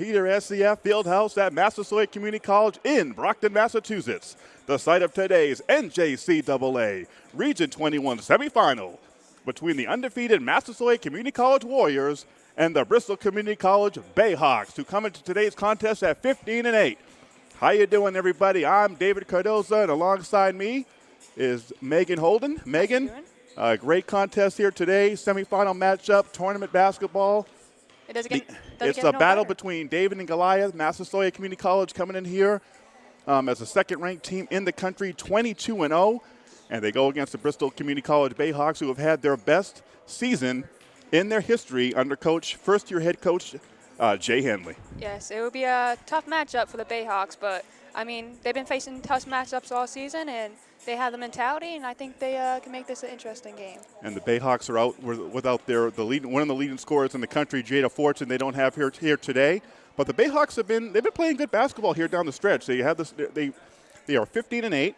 Peter SCF Fieldhouse at Massasoit Community College in Brockton, Massachusetts, the site of today's NJCAA Region 21 semifinal between the undefeated Massasoit Community College Warriors and the Bristol Community College Bayhawks, who come into today's contest at 15 and 8. How you doing, everybody? I'm David Cardoza, and alongside me is Megan Holden. Megan, a great contest here today. Semifinal matchup, tournament basketball. It doesn't get, The- doesn't it's a battle better. between David and Goliath. Massasoit Community College coming in here um, as a second-ranked team in the country, 22 and 0, and they go against the Bristol Community College Bayhawks, who have had their best season in their history under coach, first-year head coach uh, Jay Henley. Yes, it will be a tough matchup for the Bayhawks, but I mean they've been facing tough matchups all season, and they have the mentality, and I think they uh, can make this an interesting game. And the Bayhawks are out without their the lead, one of the leading scorers in the country, Jada Fortune. They don't have here here today, but the Bayhawks have been they've been playing good basketball here down the stretch. They have this they they are 15 and 8.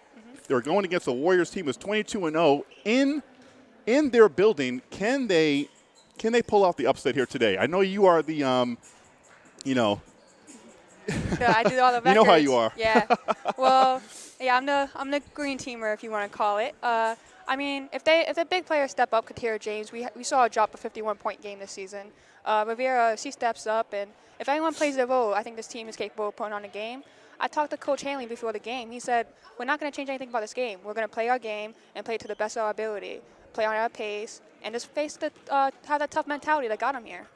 They're going against the Warriors team is 22 and 0 in in their building. Can they can they pull off the upset here today? I know you are the um, you know So I do all the You know how you are. Yeah. Well, yeah, I'm the I'm the green teamer if you want to call it. Uh, I mean, if they if the big players step up, Katera James, we we saw a drop a 51 point game this season. Uh, Rivera, she steps up, and if anyone plays their role, I think this team is capable of putting on a game. I talked to Coach Hanley before the game. He said, "We're not going to change anything about this game. We're going to play our game and play to the best of our ability, play on our pace, and just face the uh, have that tough mentality that got them here."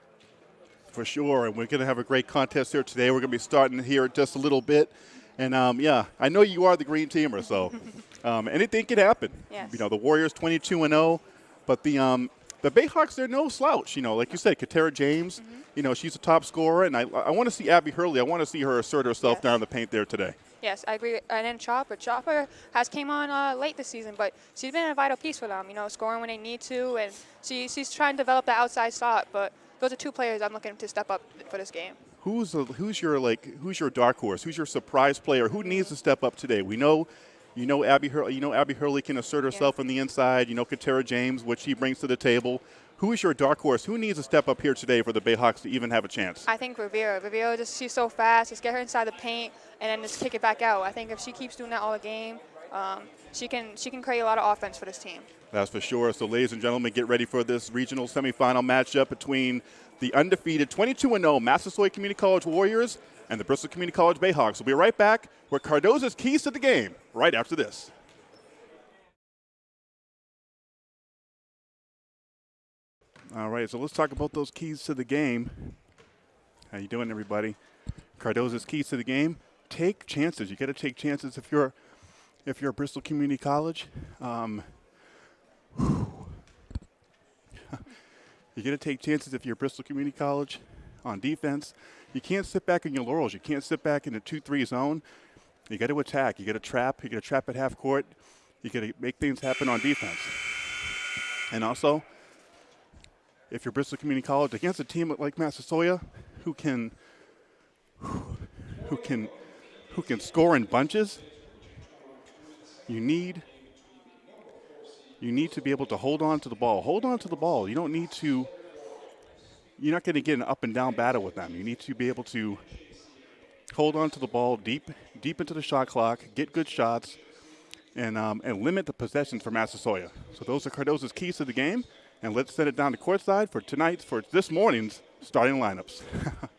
For sure, and we're going to have a great contest here today. We're going to be starting here just a little bit, and um, yeah, I know you are the green teamer, so um, anything can happen. Yes. You know, the Warriors 22 and 0, but the um, the Bayhawks they're no slouch. You know, like you said, Katera James. Mm-hmm. You know, she's a top scorer, and I I want to see Abby Hurley. I want to see her assert herself Yes. down the paint there today. Yes, I agree. And then Chopper. Chopper has came on uh, late this season, but she's been a vital piece for them. You know, scoring when they need to, and she, she's trying to develop the outside shot. But those are two players I'm looking to step up for this game. Who's the, who's your like who's your dark horse? Who's your surprise player? Who needs to step up today? We know, you know Abby Hurley. You know Abby Hurley can assert herself on the inside. You know Katera James, what she brings to the table. Who is your dark horse? Who needs to step up here today for the Bayhawks to even have a chance? I think Rivera. Rivera just she's so fast. Just get her inside the paint and then just kick it back out. I think if she keeps doing that all the game, um, she can she can create a lot of offense for this team. That's for sure. So, ladies and gentlemen, get ready for this regional semifinal matchup between the undefeated 22 0 Massasoit Community College Warriors and the Bristol Community College Bayhawks. We'll be right back with Cardoza's keys to the game right after this. All right, so let's talk about those keys to the game. How you doing, everybody? Cardoza's keys to the game: take chances. You got to take chances if you're if you're at Bristol Community College. Um, you got to take chances if you're at Bristol Community College on defense. You can't sit back in your laurels. You can't sit back in a 2 3 zone. You got to attack. You got to trap. You got to trap at half court. You got to make things happen on defense. And also, if you're Bristol Community College against a team like Massasoit, who can, who can, who can score in bunches, you need you need to be able to hold on to the ball. Hold on to the ball. You don't need to. You're not going to get an up and down battle with them. You need to be able to hold on to the ball deep, deep into the shot clock, get good shots, and um, and limit the possessions for Massasoit. So those are Cardoza's keys to the game. And let's send it down to courtside for tonight's, for this morning's starting lineups.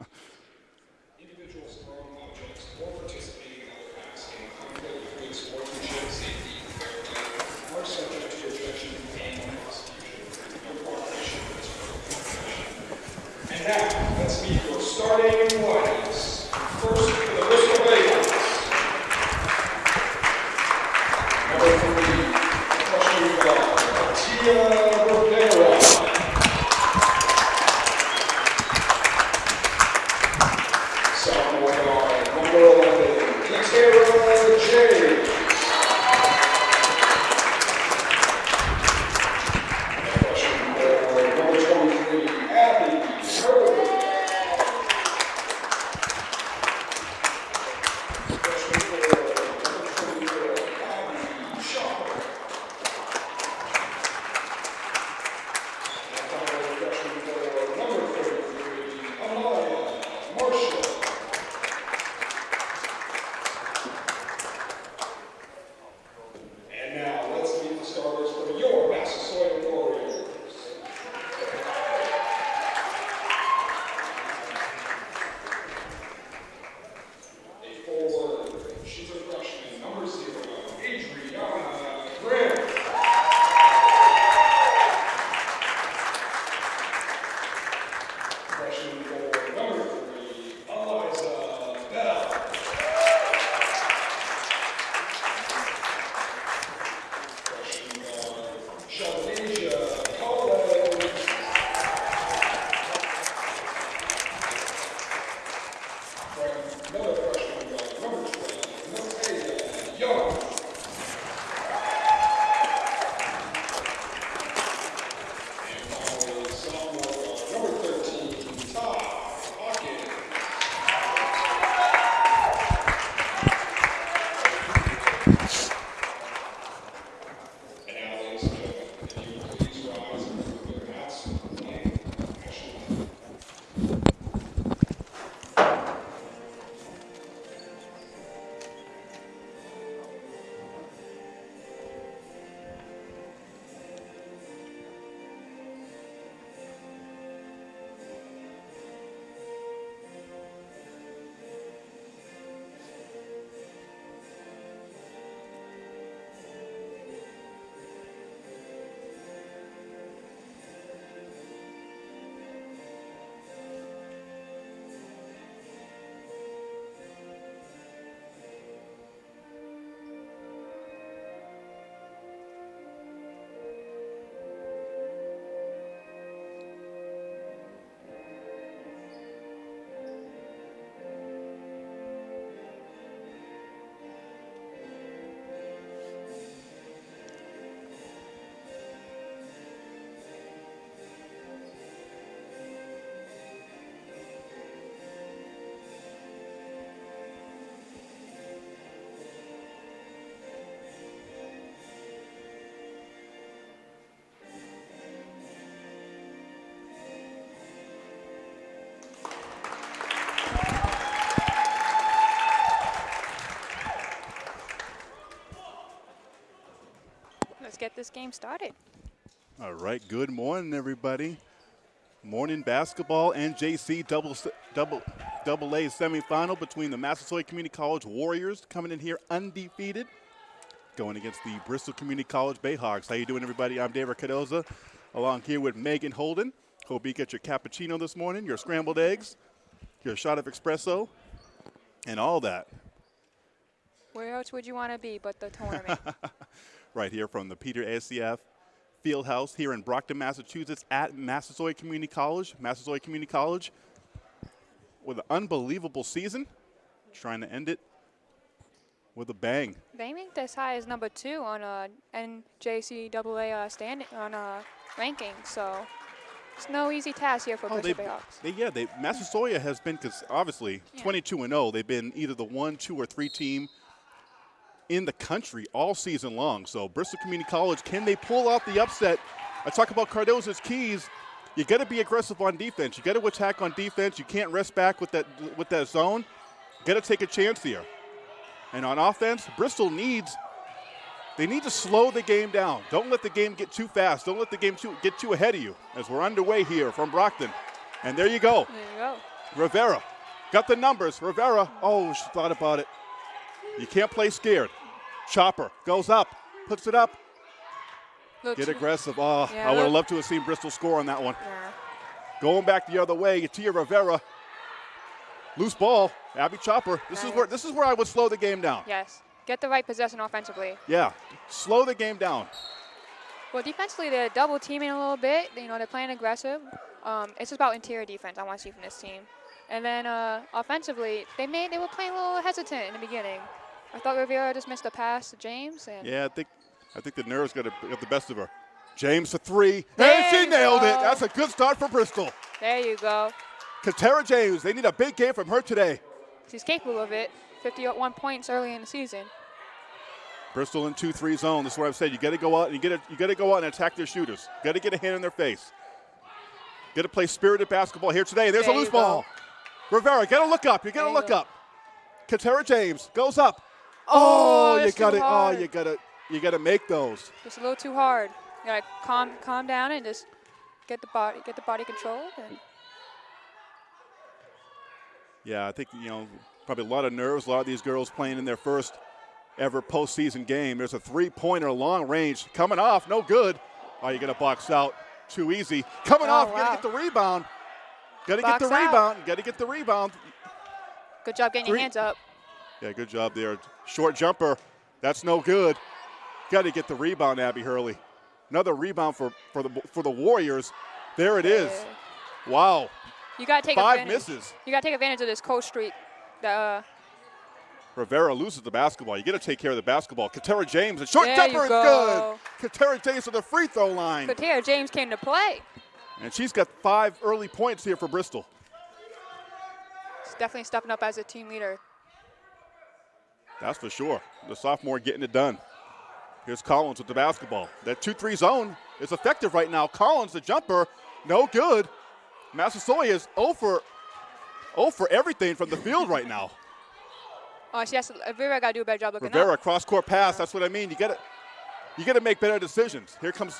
this game started. All right, good morning, everybody. Morning basketball and JC double double double A semifinal between the Massasoit Community College Warriors coming in here undefeated, going against the Bristol Community College Bayhawks. How you doing, everybody? I'm David Cardoza, along here with Megan Holden. Hope you get your cappuccino this morning, your scrambled eggs, your shot of espresso, and all that. Where else would you want to be but the tournament? right here from the Peter ACF Fieldhouse here in Brockton, Massachusetts at Massasoit Community College. Massasoit Community College with an unbelievable season, trying to end it with a bang. they ranked as high as number two on uh, NJCAA uh, standing on uh, ranking, so it's no easy task here for Oh, they, Bayhawks. they, yeah, they Massasoit has been cause obviously Yeah. 22 and 0. They've been either the one, two, or three team in the country all season long. So Bristol Community College, can they pull off the upset? I talk about Cardozo's keys. You got to be aggressive on defense. You got to attack on defense. You can't rest back with that with that zone. Got to take a chance here. And on offense, Bristol needs they need to slow the game down. Don't let the game get too fast. Don't let the game too, get too ahead of you as we're underway here from Brockton. And there you go. There you go. Rivera got the numbers. Rivera, oh, she thought about it. You can't play scared. Chopper goes up, puts it up. Get aggressive. Oh, Yeah, I would have loved to have seen Bristol score on that one. Yeah. Going back the other way, Tia Rivera. Loose ball. Abby Chopper. This is where this is where I would slow the game down. Yes. Get the right possession offensively. Yeah. Slow the game down. Well, defensively, they're double teaming a little bit. You know, they're playing aggressive. Um, it's just about interior defense I want to see from this team. And then uh, offensively, they made they were playing a little hesitant in the beginning. I thought Rivera just missed a pass to James, and Yeah, I think I think the nerves got, a, got the best of her. James for three. There and she nailed it. That's a good start for Bristol. there you go. Katera James, they need a big game from her today. She's capable of it. 51 points early in the season. Bristol in two three zone. This is what I've said. You got to go out and you got to you got to go out and attack their shooters. Got to get a hand in their face. Got to play spirited basketball here today. There's There a loose you go. ball. Rivera, got to look up. You got to look go. up. Katera James goes up. Oh, oh you got to. Oh, you got to. You got to make those. Just a little too hard. You gotta calm, calm down and just get the body, get the body controlled. And Yeah, I think you know probably a lot of nerves. A lot of these girls playing in their first ever postseason game. There's a three-pointer long range coming off, no good. Oh, you got to box out, too easy. Coming Oh, off, got to get the rebound. Got to get the out. rebound. Got to get the rebound. good job getting Three- your hands up. Yeah, good job there. Short jumper, that's no good. Got to get the rebound, Abby Hurley. Another rebound for for the for the Warriors. There it is. Wow, You gotta take five advantage. misses. You gotta take advantage of this cold streak. The, uh, Rivera loses the basketball. You got to take care of the basketball. Katera James, a short There jumper is go. good. Katera James to the free throw line. Katera James came to play. And she's got five early points here for Bristol. She's definitely stepping up as a team leader. That's for sure. The sophomore getting it done. Here's Collins with the basketball. That 2 3 zone is effective right now. Collins, the jumper, no good. Massasoit is 0 for, 0 for everything from the field right now. Oh, she has to, uh, Rivera gotta do a better job looking Rivera, up. cross court pass. That's what I mean. You got to you got to make better decisions. Here comes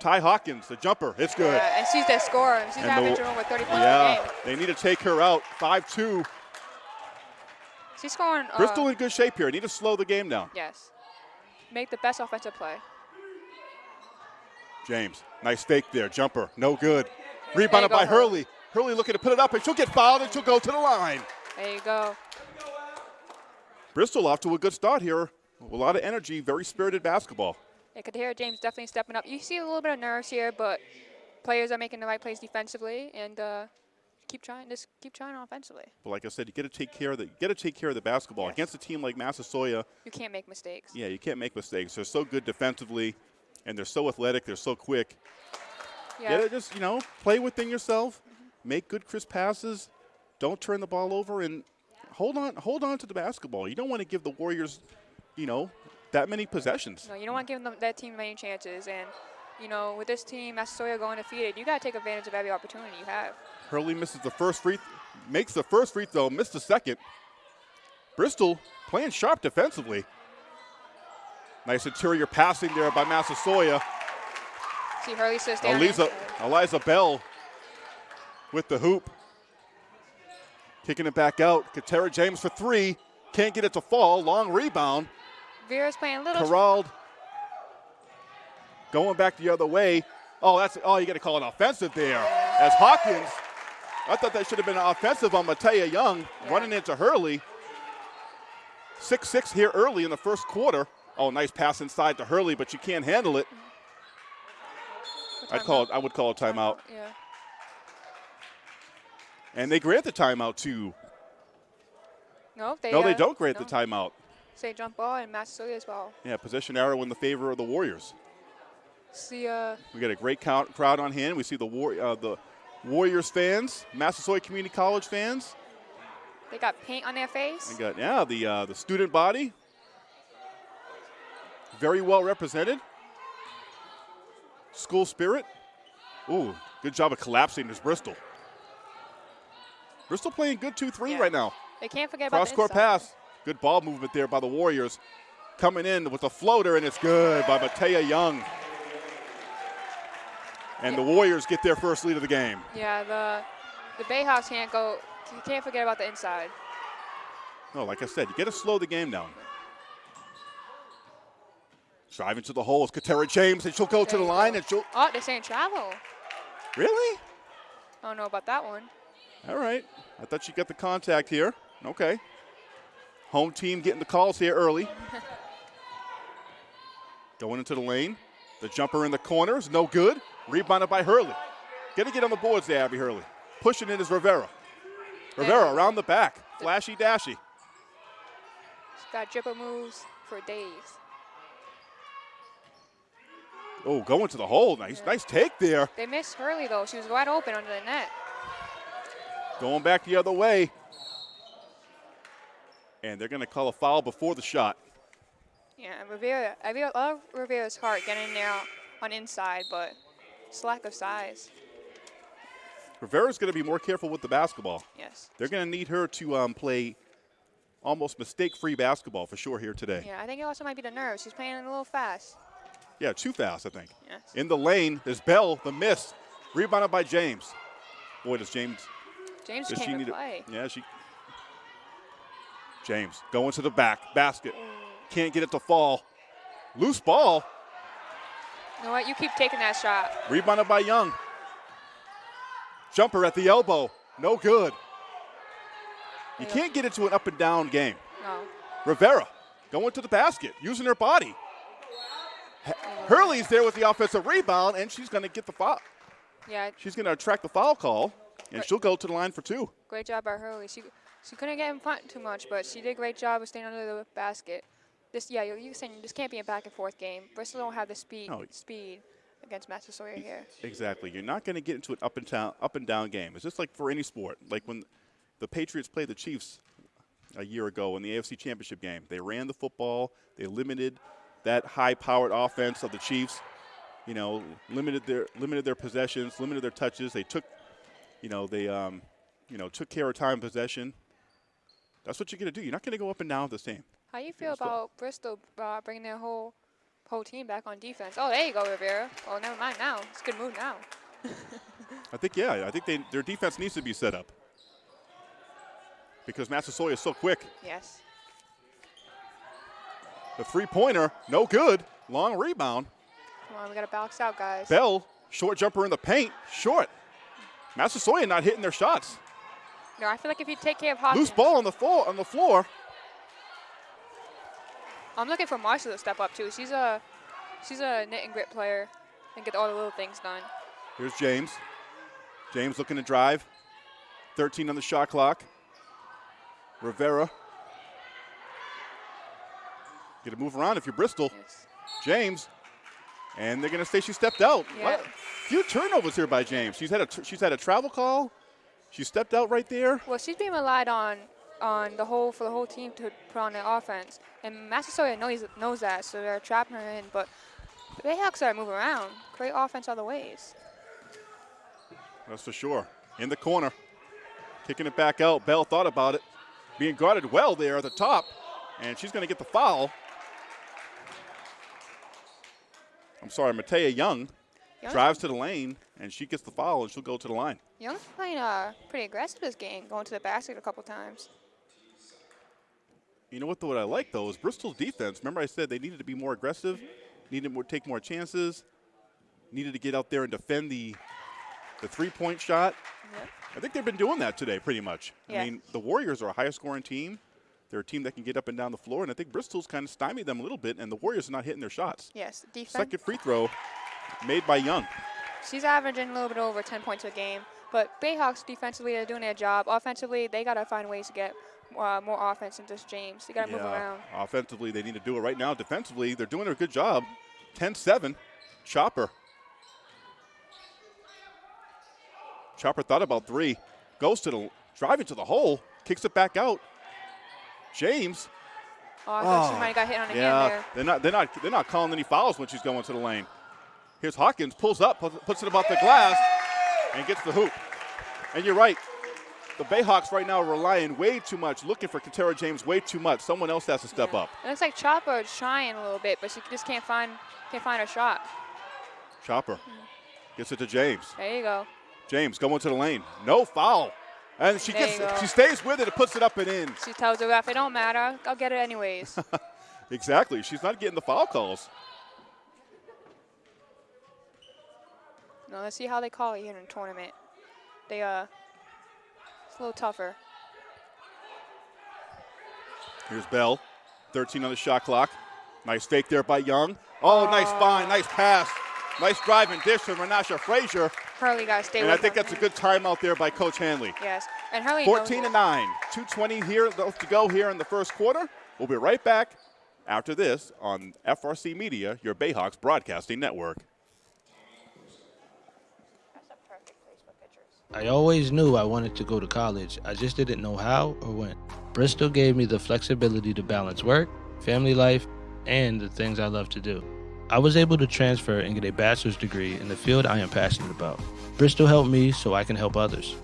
Ty Hawkins, the jumper. It's good. Yeah, and she's their scorer. She's And the- averaging over 30 points Yeah, game. they need to take her out. 5 2. She's scoring. Uh, Bristol in good shape here. Need to slow the game down. Yes. Make the best offensive play. James, nice fake there. Jumper, no good. Rebounded go, by Hurley. Hurley. Hurley looking to put it up, and she'll get fouled, and she'll go to the line. There you go. Bristol off to a good start here. A lot of energy, very spirited basketball. I could hear James definitely stepping up. You see a little bit of nerves here, but players are making the right plays defensively, and uh, keep trying. Just keep trying offensively. But like I said, you got to take care of the you got to take care of the basketball Yes. against a team like Massasoit. You can't make mistakes. Yeah, you can't make mistakes. They're so good defensively, and they're so athletic. They're so quick. Yeah. You got to just you know play within yourself, make good crisp passes, don't turn the ball over, and hold on hold on to the basketball. You don't want to give the Warriors, you know, that many possessions. No, you don't want to give them that team many chances. And you know, with this team, Massasoit going defeated, you got to take advantage of every opportunity you have. Hurley misses the first free, makes the first free throw, missed the second. Bristol playing sharp defensively. Nice interior passing there by Massasoit. See Hurley standing. Eliza, Eliza Bell with the hoop. Kicking it back out. Katera James for three. Can't get it to fall. Long rebound. Vera's playing a little. Corralled. Going back the other way. Oh, that's oh, you got to call it offensive there. As Hawkins, I thought that should have been offensive on Matea Young Yeah. running into Hurley. Six six here early in the first quarter. Oh, nice pass inside to Hurley, but you can't handle it. I'd call it. I would call it timeout. Yeah. And they grant the timeout to. No, they. No, they uh, don't grant no. the timeout. Say jump ball and Massasoit as well. Yeah, possession arrow in the favor of the Warriors. See, uh, We got a great count, crowd on hand. We see the war, uh, the Warriors fans, Massasoit Community College fans. they got paint on their face. We got yeah the uh, the student body. Very well represented. School spirit. Ooh, good job of collapsing this Bristol. Bristol playing good 2-3 Yeah. right now. They can't forget about Cross court pass. Good ball movement there by the Warriors. Coming in with a floater, and it's good by Matea Young. And the Warriors get their first lead of the game. Yeah, the the Bayhawks can't go. You can't forget about the inside. No, like I said, you got to slow the game down. Driving to the holes, Katera James, and she'll go to the line, go. and she'll. Oh, they're saying travel. Really? I don't know about that one. All right. I thought she got the contact here. Okay. Home team getting the calls here early. Going into the lane. The jumper in the corner is no good. Rebounded by Hurley. Gonna get on the boards there, Abby Hurley. Pushing in is Rivera. Rivera around the back. Flashy dashy. She's got dribble moves for days. Oh, going to the hole. Nice, nice take there. They missed Hurley though. She was wide open under the net. Going back the other way. And they're going to call a foul before the shot. Yeah, Rivera. I love Rivera's heart getting in there on inside, but it's lack of size. Rivera's going to be more careful with the basketball. Yes. They're going to need her to um, play almost mistake-free basketball for sure here today. Yeah, I think it also might be the nerves. She's playing a little fast. Yeah, too fast, I think. Yes. In the lane, there's Bell, the miss, rebounded by James. Boy, does James James does can't she need play. it? Yeah, she. James going to the back basket, can't get it to fall. Loose ball, You know what? You keep taking that shot. rebounded by Young. Jumper at the elbow, no good. You can't get into an up and down game. No. Rivera going to the basket, using her body. H- oh, Hurley's there with the offensive rebound, and she's going to get the foul. Yeah, She's going to attract the foul call, and she'll go to the line for two. great job by Hurley. She she couldn't get in front too much, but she did a great job of staying under the basket. This yeah, you're, you're saying this can't be a back and forth game. Bristol don't have the speed No. speed against Massasoit here. Exactly. You're not going to get into an up and down, up and down game. It's just like for any sport. Like when the Patriots played the Chiefs a year ago in the AFC Championship game, they ran the football. They limited that high-powered offense of the Chiefs. You know, limited their limited their possessions, limited their touches. They took, you know, they um, you know took care of time possession. That's what you're going to do. You're not going to go up and down with the same. How do you feel so- about Bristol uh, bringing their whole whole team back on defense? Oh, there you go, Rivera. Oh, never mind now. It's a good move now. I think yeah. I think they, their defense needs to be set up because Massasoit is so quick. Yes. The three-pointer, no good. Long rebound. Come on, we gotta box out, guys. Bell, short jumper in the paint, short. Massasoit not hitting their shots. No, I feel like if you take care of Hawkins, Loose ball on the floor. On the floor. I'm looking for Marshall to step up too. She's a she's a knit and grit player and get all the little things done. Here's James. James looking to drive. 13 on the shot clock. Rivera. Get to move around if you're Bristol. Yes. James, and they're going to say she stepped out. Yeah. Few turnovers here by James. She's had a she's had a travel call. She stepped out right there. Well, she's being relied on on the whole for the whole team to put on the offense, and Massasoit knows knows that, so they're trapping her in. But the Bayhawks are moving around. Great offense other ways. That's for sure. In the corner, kicking it back out. Bell thought about it, being guarded well there at the top, and she's going to get the foul. I'm sorry, Matea Young Young's, drives to the lane and she gets the foul and she'll go to the line. Young's playing uh, pretty aggressive this game, going to the basket a couple times. You know what? Though, what I like though is Bristol's defense. Remember, I said they needed to be more aggressive, needed to take more chances, needed to get out there and defend the the three-point shot. Yep. I think they've been doing that today, pretty much. Yeah. I mean, the Warriors are a highest scoring team. They're a team that can get up and down the floor, and I think Bristol's kind of stymied them a little bit, and the Warriors are not hitting their shots. Yes, defense. Second free throw made by Young. She's averaging a little bit over 10 points a game. But Bayhawks defensively, they're doing their job. Offensively, they got to find ways to get uh, more offense than just James. You got to move around. Offensively, they need to do it right now. Defensively, they're doing a good job. 10-7, Chopper. Chopper thought about three, goes to the driving to the hole, kicks it back out. James, Oh, I thought Oh, she might have got hit on the hand yeah, there. they're not they're not they're not calling any fouls when she's going to the lane. Here's Hawkins pulls up, puts- puts it about the glass, and gets the hoop. And you're right. The Bayhawks right now are relying way too much, looking for Katera James way too much. Someone else has to step Yeah. up. It looks like Chopper is trying a little bit, but she just can't find can't find her shot. Chopper gets it to James. There you go. James going to the lane. No foul. And she There gets she stays with it and puts it up and in. She tells the ref, "It don't matter. I'll get it anyways." Exactly. She's not getting the foul calls. no, let's see how they call it here in the tournament. They uh, it's a little tougher. Here's Bell. 13 on the shot clock. Nice fake there by Young. Oh, nice oh. find. Nice pass. Nice drive and dish from Renasha Frazier. Hurley got to stay And I think that's a good timeout there by Coach Hanley. Yes, and Hurley. 14 it. to 9. 220 here left to go here in the first quarter. We'll be right back after this on FRC Media, your Bayhawks broadcasting network. That's a perfect place for pictures. I always knew I wanted to go to college, I just didn't know how or when. Bristol gave me the flexibility to balance work, family life, and the things I love to do. I was able to transfer and get a bachelor's degree in the field I am passionate about. Bristol helped me so I can help others.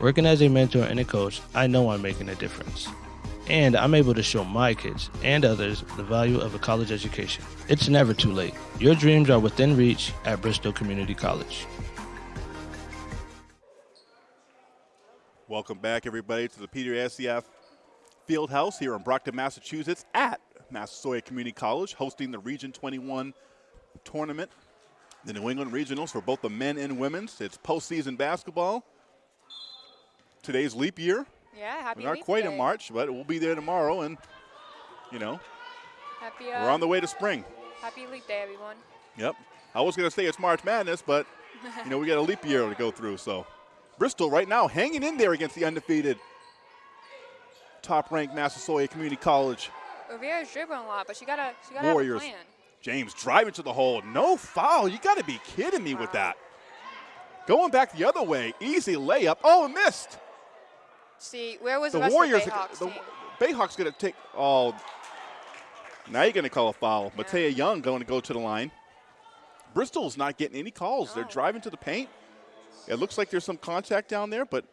Working as a mentor and a coach, I know I'm making a difference. And I'm able to show my kids and others the value of a college education. It's never too late. Your dreams are within reach at Bristol Community College. Welcome back, everybody, to the Peter SCF Field House here in Brockton, Massachusetts, at Massasoit Community College, hosting the Region 21 tournament, the New England Regionals for both the men and women's. It's postseason basketball. Today's leap year. Yeah, happy. We're not quite Day. in March, but we'll be there tomorrow, and you know Happy. Uh, we're on the way to spring. Happy Leap Day, everyone. Yep. I was going to say it's March Madness, but you know we got a leap year to go through. So Bristol right now hanging in there against the undefeated top-ranked Massasoit Community College Rivera's dribbling a lot, but she gotta she gotta Warriors. have a plan. James driving to the hole. No foul. You got to be kidding me with that. Going back the other way. Easy layup. Oh, missed. See, where was The the, Warriors. the Bayhawks the? Bayhawks going to take. Oh, now you're going to call a foul. Yeah. Matea Young going to go to the line. Bristol's not getting any calls. They're driving to the paint. It looks like there's some contact down there, but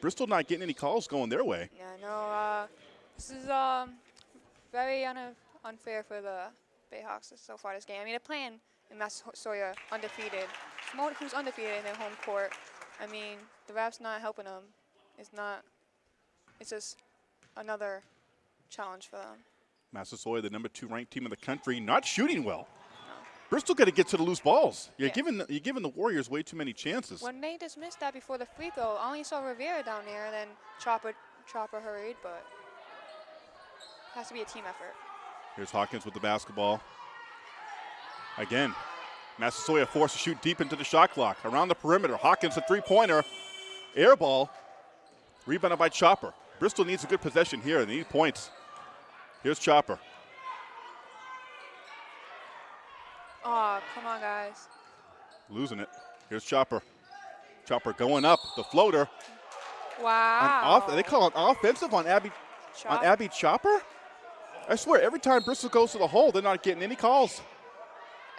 Bristol not getting any calls going their way. Yeah, no. Uh, this is um very un- unfair for the Bayhawks so far this game. I mean, they're playing in Massasoit undefeated. Who's undefeated in their home court? I mean, the refs not helping them. It's not. It's just another challenge for them. Massasoit, the number two ranked team in the country, not shooting well. Bristol got to get to the loose balls. You're giving the, you're giving the Warriors way too many chances. When they dismissed that before the free throw, I only saw Rivera down there, and then Chopper Chopper hurried, but it has to be a team effort. Here's Hawkins with the basketball. Again, Massasoit forced to shoot deep into the shot clock. Around the perimeter, Hawkins a three-pointer. Air ball. Rebounded by Chopper. Bristol needs a good possession here. They need points. Here's Chopper. Oh, come on, guys. Losing it. Here's Chopper. Chopper going up. The floater. Wow. off, they call it offensive on Abby on Abby Chopper? I swear, every time Bristol goes to the hole, they're not getting any calls.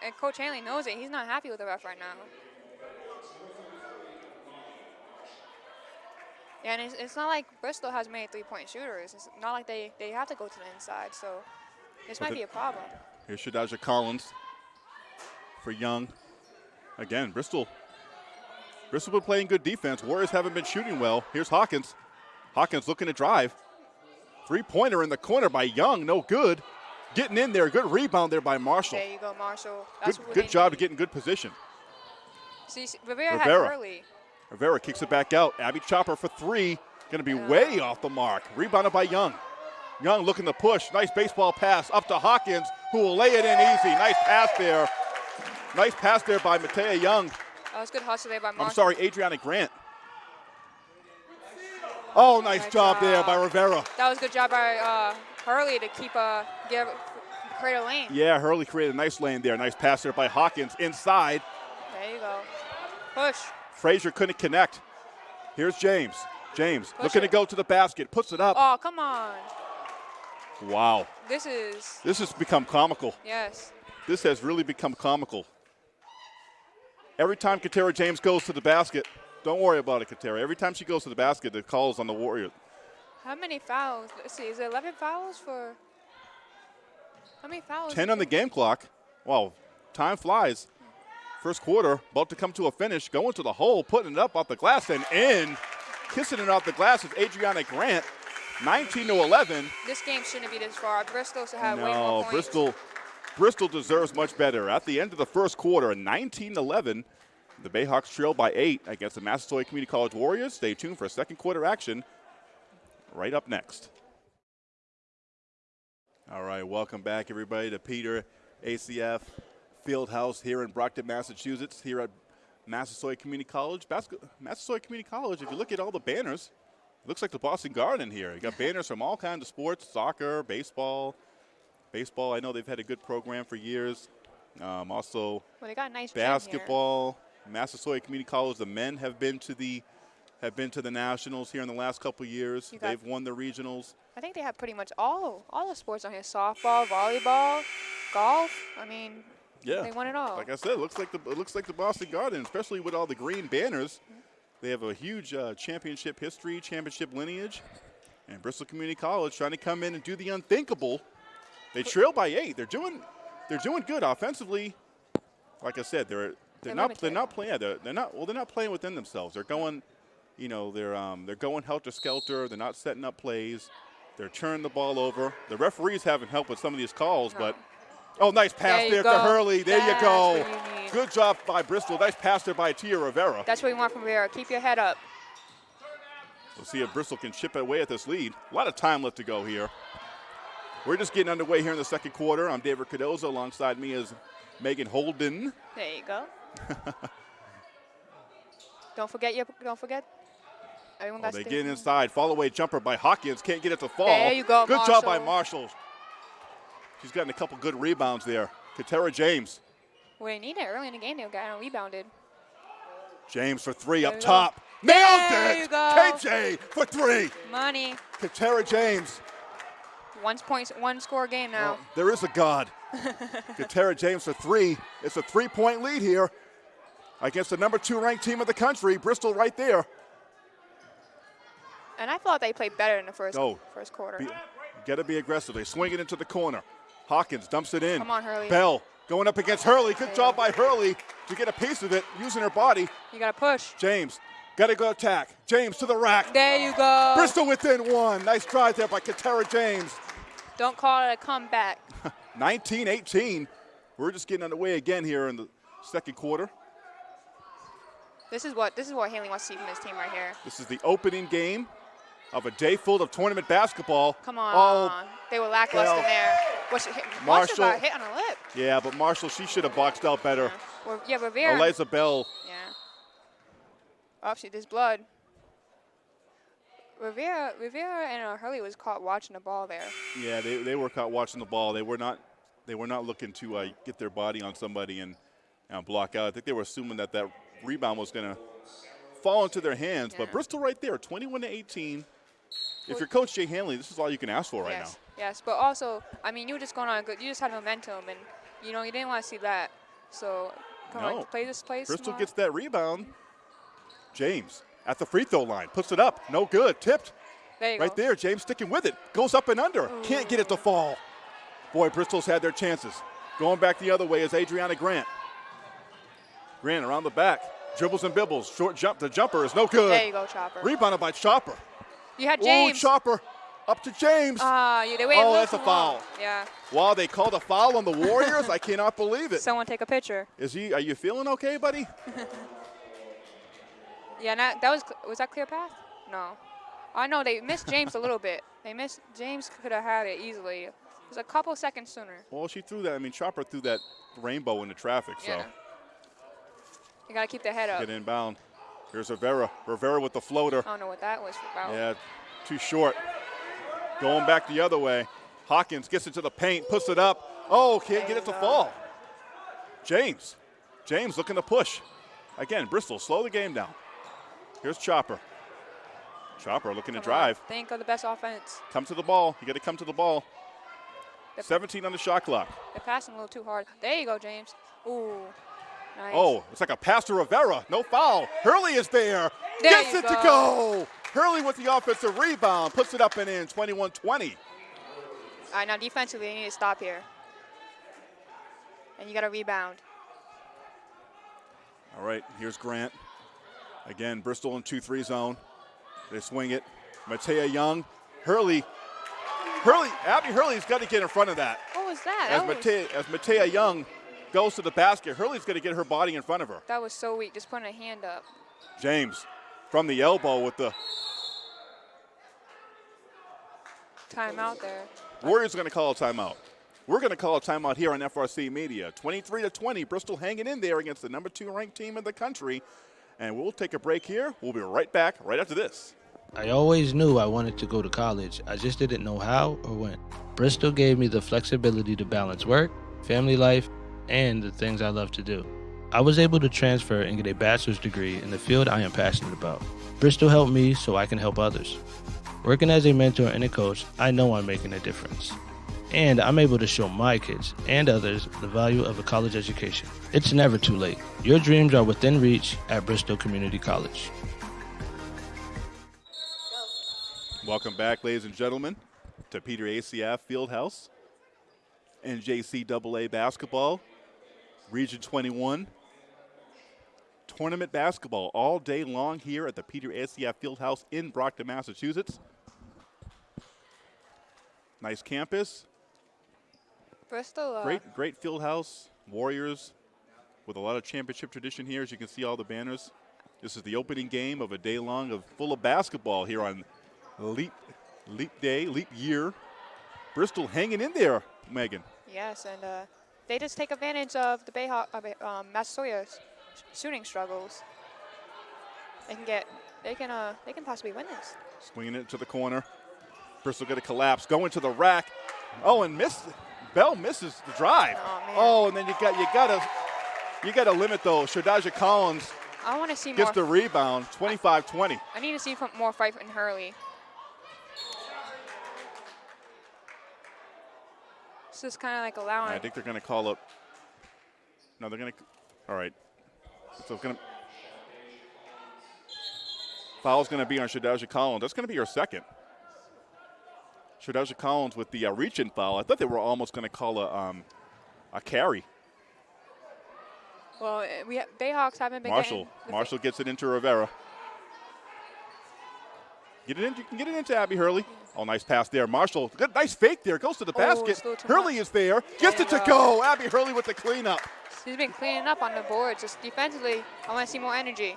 And Coach Hanley knows it. He's not happy with the ref right now. Yeah, and it's, it's not like Bristol has many three-point shooters. It's not like they, they have to go to the inside. So this might be a problem. Here's Shadaja Collins. For Young. Again, Bristol. Bristol been playing good defense. Warriors haven't been shooting well. Here's Hawkins. Hawkins looking to drive. Three-pointer in the corner by Young, no good. Getting in there, good rebound there by Marshall. There you go, Marshall. Good, That's good they job to get in good position. See, Rivera, Rivera. Rivera kicks it back out. Abby Chopper for three. Going to be way off the mark. Rebounded by Young. Young looking to push. Nice baseball pass up to Hawkins, who will lay it in easy. Nice pass there. Nice pass there by Matea Young. That was good hustle there by. I'm sorry, Adriana Grant. Oh, nice Nice job there by Rivera. That was a good job by uh, Hurley to keep uh, give create a lane. Yeah, Hurley created a nice lane there. Nice pass there by Hawkins inside. There you go. Push. Frazier couldn't connect. Here's James. James Push looking it. to go to the basket. Puts it up. Oh, come on. Wow. This is This has become comical. yes. This has really become comical. Every time Katera James goes to the basket, don't worry about it, Katera. Every time she goes to the basket, the calls on the Warriors. How many fouls? Let's see. Is it 11 fouls for? How many fouls? 10 on the game clock. Wow, time flies. First quarter, about to come to a finish, going to the hole, putting it up off the glass and in. Kissing it off the glass is Adriana Grant. 19 to 11. This game shouldn't be this far. Bristol should have way more No, points. Bristol, Bristol deserves much better. At the end of the first quarter, 19-11, the Bayhawks trail by eight against the Massasoit Community College Warriors. Stay tuned for second quarter action right up next. All right, welcome back, everybody, to Peter ACF Fieldhouse here in Brockton, Massachusetts, here at Massasoit Community College. Basket- Massasoit Community College, if you look at all the banners, it looks like the Boston Garden here. You got banners from all kinds of sports, soccer, baseball. Baseball, I know they've had a good program for years. Um, also, Well, they got a nice basketball. Massasoit Community College, the men have been to the have been to the nationals here in the last couple years. They've won the regionals. I think they have pretty much all all the sports on here: softball, volleyball, golf. I mean, Yeah, they won it all. Like I said, it looks like the it looks like the Boston Garden, especially with all the green banners. They have a huge uh, championship history, championship lineage, and Bristol Community College trying to come in and do the unthinkable. They trail by eight. They're doing they're doing good offensively. Like I said, they're they're, They're not they're not playing. Yeah, they're, they're not well. They're not playing within themselves. They're going, you know, they're um, they're going helter skelter. They're not setting up plays. They're turning the ball over. The referees haven't helped with some of these calls, No. but oh, nice pass There there, to. Hurley. There That's you go. you. Good job by Bristol. Nice pass there by Tia Rivera. That's what you want from Rivera. Keep your head up. We'll see if Bristol can chip away at this lead. A lot of time left to go here. We're just getting underway here in the second quarter. I'm David Cardozo. Alongside me is Megan Holden. There you go. don't forget your. Don't forget. Everyone Oh, they get inside. Fall away jumper by Hawkins. Can't get it to fall. There you go, Good job by Marshall. Marshall. She's gotten a couple good rebounds there. Katera James. Well, they need it early in the game. They got rebounded. James for three There up you go. top. Nailed There it. you go. KJ for three. Money. Katera James. One points. One score game now. There is a God. Katera James for three. It's a three-point lead here against the number two ranked team of the country, Bristol, right there. And I thought they played better in the first Go. first quarter. Be, got to be aggressive. They swing it into the corner. Hawkins dumps it in. Come on, Hurley. Bell going up against Hurley. Good job by Hurley to get a piece of it using her body. You got to push. James got to go attack. James to the rack. There you go. Bristol within one. Nice drive there by Katera James. Don't call it a comeback. 19-18. We're just getting underway again here in the second quarter. This is what this is what Haley wants to see from this team right here. This is the opening game of a day full of tournament basketball. Come on. Oh, they were lackluster well, there. What's hit, Marshall- Marshall got hit on her lip. yeah, but Marshall, she should have boxed out better. Yeah, Well, yeah, Rivera. Eliza Bell, Yeah. Oh, see, there's blood. Rivera, Rivera and uh, Hurley was caught watching the ball there. yeah, they, they were caught watching the ball. They were not they were not looking to uh, get their body on somebody and, and block out. I think they were assuming that that rebound was going to fall into their hands. But Bristol right there, 21 to 18. If you're Coach Jay Hanley, this is all you can ask for right now. yes, yes, but also, I mean, you were just going on good. You just had momentum, and you know you didn't want to see that. So, come No. on, play this place. Bristol smart. gets that rebound. James at the free throw line puts it up. No good. Tipped. there Right go. there, James sticking with it. Goes up and under. Can't get it to fall. Boy, Bristol's had their chances. Going back the other way is Adriana Grant. Grant around the back. Dribbles and bibbles. Short jump. The jumper is no good. There you go, Chopper. Rebounded by Chopper. You had Ooh, James. Chopper. Up to James. Ah, you Oh, that's a long. foul. Yeah. wow, they called a foul on the Warriors. I cannot believe it. Someone take a picture. Is he? Are you feeling okay, buddy? Yeah, that, that was cl- was that clear path? No. I know they missed James a little bit. They missed James could have had it easily. It was a couple seconds sooner. Well, she threw that. I mean, Chopper threw that rainbow into traffic. So Yeah. You gotta keep the head up. get inbound. Here's Rivera. Rivera with the floater. I don't know what that was about. Yeah, too short. Going back the other way. Hawkins gets into the paint, puts it up. Oh, can't get it to uh, fall. James. James looking to push. Again, Bristol, slow the game down. Here's Chopper. Chopper looking to Come on, drive. Think of the best offense. Come to the ball. You got to come to the ball. They're, 17 on the shot clock. they're passing a little too hard. There you go, James. Ooh. Nice. Oh, it's like a pass to Rivera. No foul. Hurley is there. There Gets it to go. go. Hurley with the offensive rebound. Puts it up and in. 21 20. All right, now defensively, you need to stop here. And you got to rebound. All right, here's Grant. Again, Bristol in 2 3 zone. They swing it. Matea Young. Hurley. Hurley. Abby Hurley's got to get in front of that. What was that? As That was, Matea, as Matea Young goes to the basket, Hurley's got to get her body in front of her. that was so weak, just putting a hand up. James from the elbow with the Timeout there. Warriors are going to call a timeout. We're going to call a timeout here on FRC Media. 23 to 20, Bristol hanging in there against the number two ranked team in the country. And we'll take a break here. We'll be right back right after this. I always knew I wanted to go to college. I just didn't know how or when. Bristol gave me the flexibility to balance work, family life, and the things I love to do. I was able to transfer and get a bachelor's degree in the field I am passionate about. Bristol helped me so I can help others. Working as a mentor and a coach, I know I'm making a difference. And I'm able to show my kids and others the value of a college education. It's never too late. Your dreams are within reach at Bristol Community College. Welcome back, ladies and gentlemen, to Peter ACF Fieldhouse and JCAA basketball, Region 21. Tournament basketball all day long here at the Peter ACF Fieldhouse in Brockton, Massachusetts. Nice campus, Bristol. Uh, great, great field house. Warriors with a lot of championship tradition here. As you can see, all the banners. This is the opening game of a day long of full of basketball here on Leap Leap Day, Leap Year. Bristol hanging in there, Megan. Yes, and uh, they just take advantage of the Bayhawk, uh, Bay- um, shooting struggles. They can get, they can, uh, they can possibly win this. Swinging it to the corner. Bristol going to collapse, going to the rack. Oh, and miss. Bell misses the drive. Oh. Oh, and then you got you got to you got to limit though. Shadaja Collins I want to see more. gets the rebound, 25-20. I need to see from more fight in Hurley. This is kind of like allowing. I think they're going to call up. No, they're going to. All right. So it's going to. Foul's going to be on Shadaja Collins. That's going to be her second. Shadaja Collins with the uh, reach-in foul. I thought they were almost going to call a um, a carry. well, uh, we ha- Bayhawks haven't been Marshall. getting Marshall gets it into Rivera. Get it in. You can get it into Abby Hurley. Oh, nice pass there. Marshall. Good, nice fake there. Goes to the Oh, basket. it's a little too Hurley much. is there. Gets it to go. go. Abby Hurley with the cleanup. He's been cleaning up on the boards. Just defensively, I want to see more energy.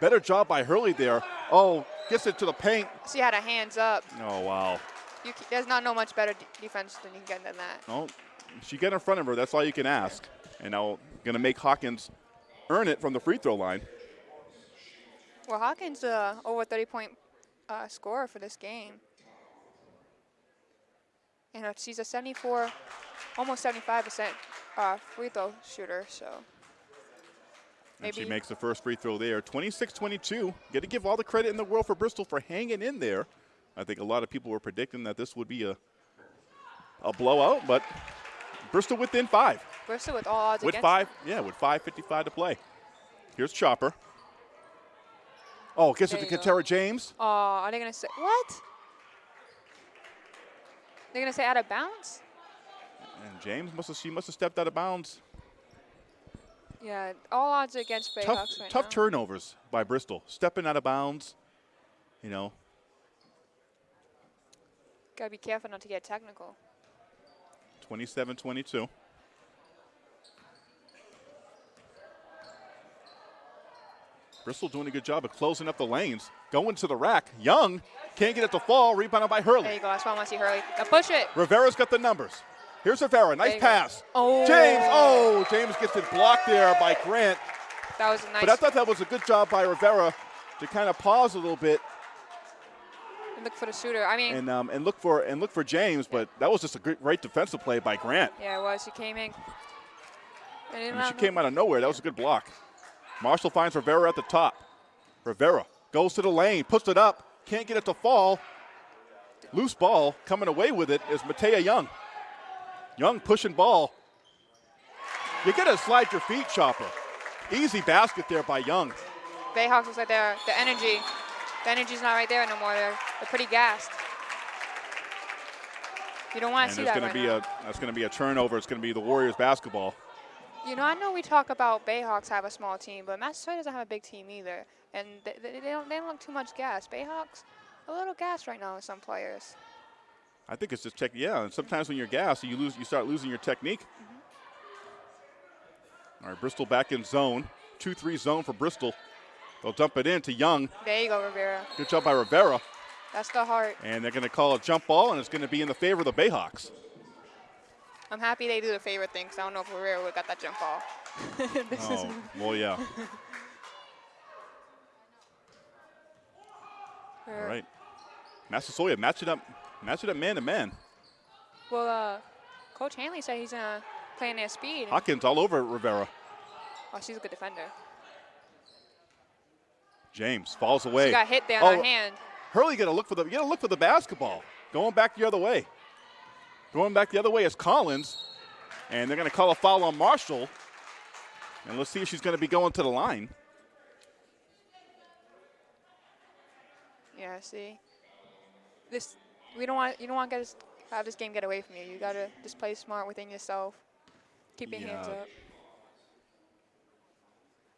Better job by Hurley there. Oh, gets it to the paint. She had a hands up. Oh, wow. You there's not no much better defense than you can get than that. No, she get in front of her. That's all you can ask. And now going to make Hawkins earn it from the free throw line. Well, Hawkins uh, over 30 point uh, scorer for this game. And uh, she's a 74, almost 75% uh, free throw shooter. So And she makes the first free throw there. 26-22. Got to give all the credit in the world for Bristol for hanging in there. I think a lot of people were predicting that this would be a a blowout, but Bristol within five. Bristol with all odds With five, yeah, with 5.55 to play. Here's Chopper. Oh, gets it to. Katera James. Oh, are they gonna say what? They're gonna say out of bounds? And James must have she must have stepped out of bounds. Yeah, all odds against Bayhawks Tough, right tough now. turnovers by Bristol. Stepping out of bounds, you know. Gotta be careful not to get technical. 27 22. Bristol doing a good job of closing up the lanes. Going to the rack. Young can't get it to fall. Rebounded by Hurley. There you go. That's why I want to see Hurley. Now push it. Rivera's got the numbers. Here's Rivera. Nice go. pass. Oh. James. Oh, James gets it blocked there by Grant. That was a nice. But I thought that was a good job by Rivera to kind of pause a little bit And look for the shooter. I mean, and um, and look for and look for James. But that was just a great, great defensive play by Grant. yeah, it was. She came in. I mean, she came out of nowhere. That was a good block. Marshall finds Rivera at the top. Rivera goes to the lane, puts it up, can't get it to fall. Loose ball coming away with it is Matea Young. Young pushing ball. You got to slide your feet, Chopper. Easy basket there by Young. Bayhawks looks like they're the energy. The energy's not right there no more. They're, they're pretty gassed. You don't want to see that going right to be now. a that's going to be a turnover. It's going to be the Warriors basketball. You know, I know we talk about Bayhawks have a small team, but Massasoit doesn't have a big team either, and they, they, they don't they don't look too much gas. Bayhawks a little gas right now with some players. I think it's just tech. Yeah, and sometimes when you're gassed, you lose. You start losing your technique. Mm-hmm. All right, Bristol back in zone. Two-three zone for Bristol. They'll dump it in to Young. There you go, Rivera. Good job by Rivera. That's the heart. And they're going to call a jump ball, and it's going to be in the favor of the Bayhawks. I'm happy they do the favorite thing, 'cause I don't know if Rivera would got that jump ball. Oh, well, yeah. All right. Massasoit match it up, match it up man to man. Well, uh, Coach Hanley said he's gonna play in their speed. Hawkins all over Rivera. oh, she's a good defender. James falls away. She got hit there on Oh, her hand. Hurley to look for the you got to look for the basketball. Going back the other way. Going back the other way is Collins, and they're going to call a foul on Marshall. And let's see if she's going to be going to the line. Yeah, see. This we don't want you don't want to this, have this game get away from you. You gotta just play smart within yourself. Keep your hands up.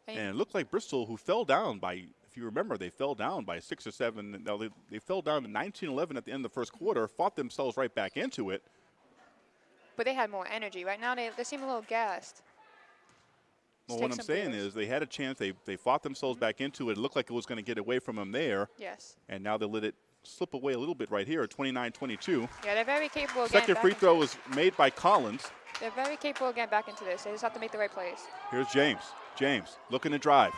And, And it looked like Bristol, who fell down by, if you remember, they fell down by six or seven. Now they, they fell down to 19 11 at the end of the first quarter, fought themselves right back into it. but they had more energy. Right now they they seem a little gassed. Well, what I'm saying breathers. is they had a chance. They, they fought themselves mm-hmm. back into it. It looked like it was going to get away from them there, Yes. and now they let it slip away a little bit right here at 29 22. Yeah, they're very capable Second free throw was made by Collins. They're very capable of getting back into this. They just have to make the right plays. Here's James. James looking to drive.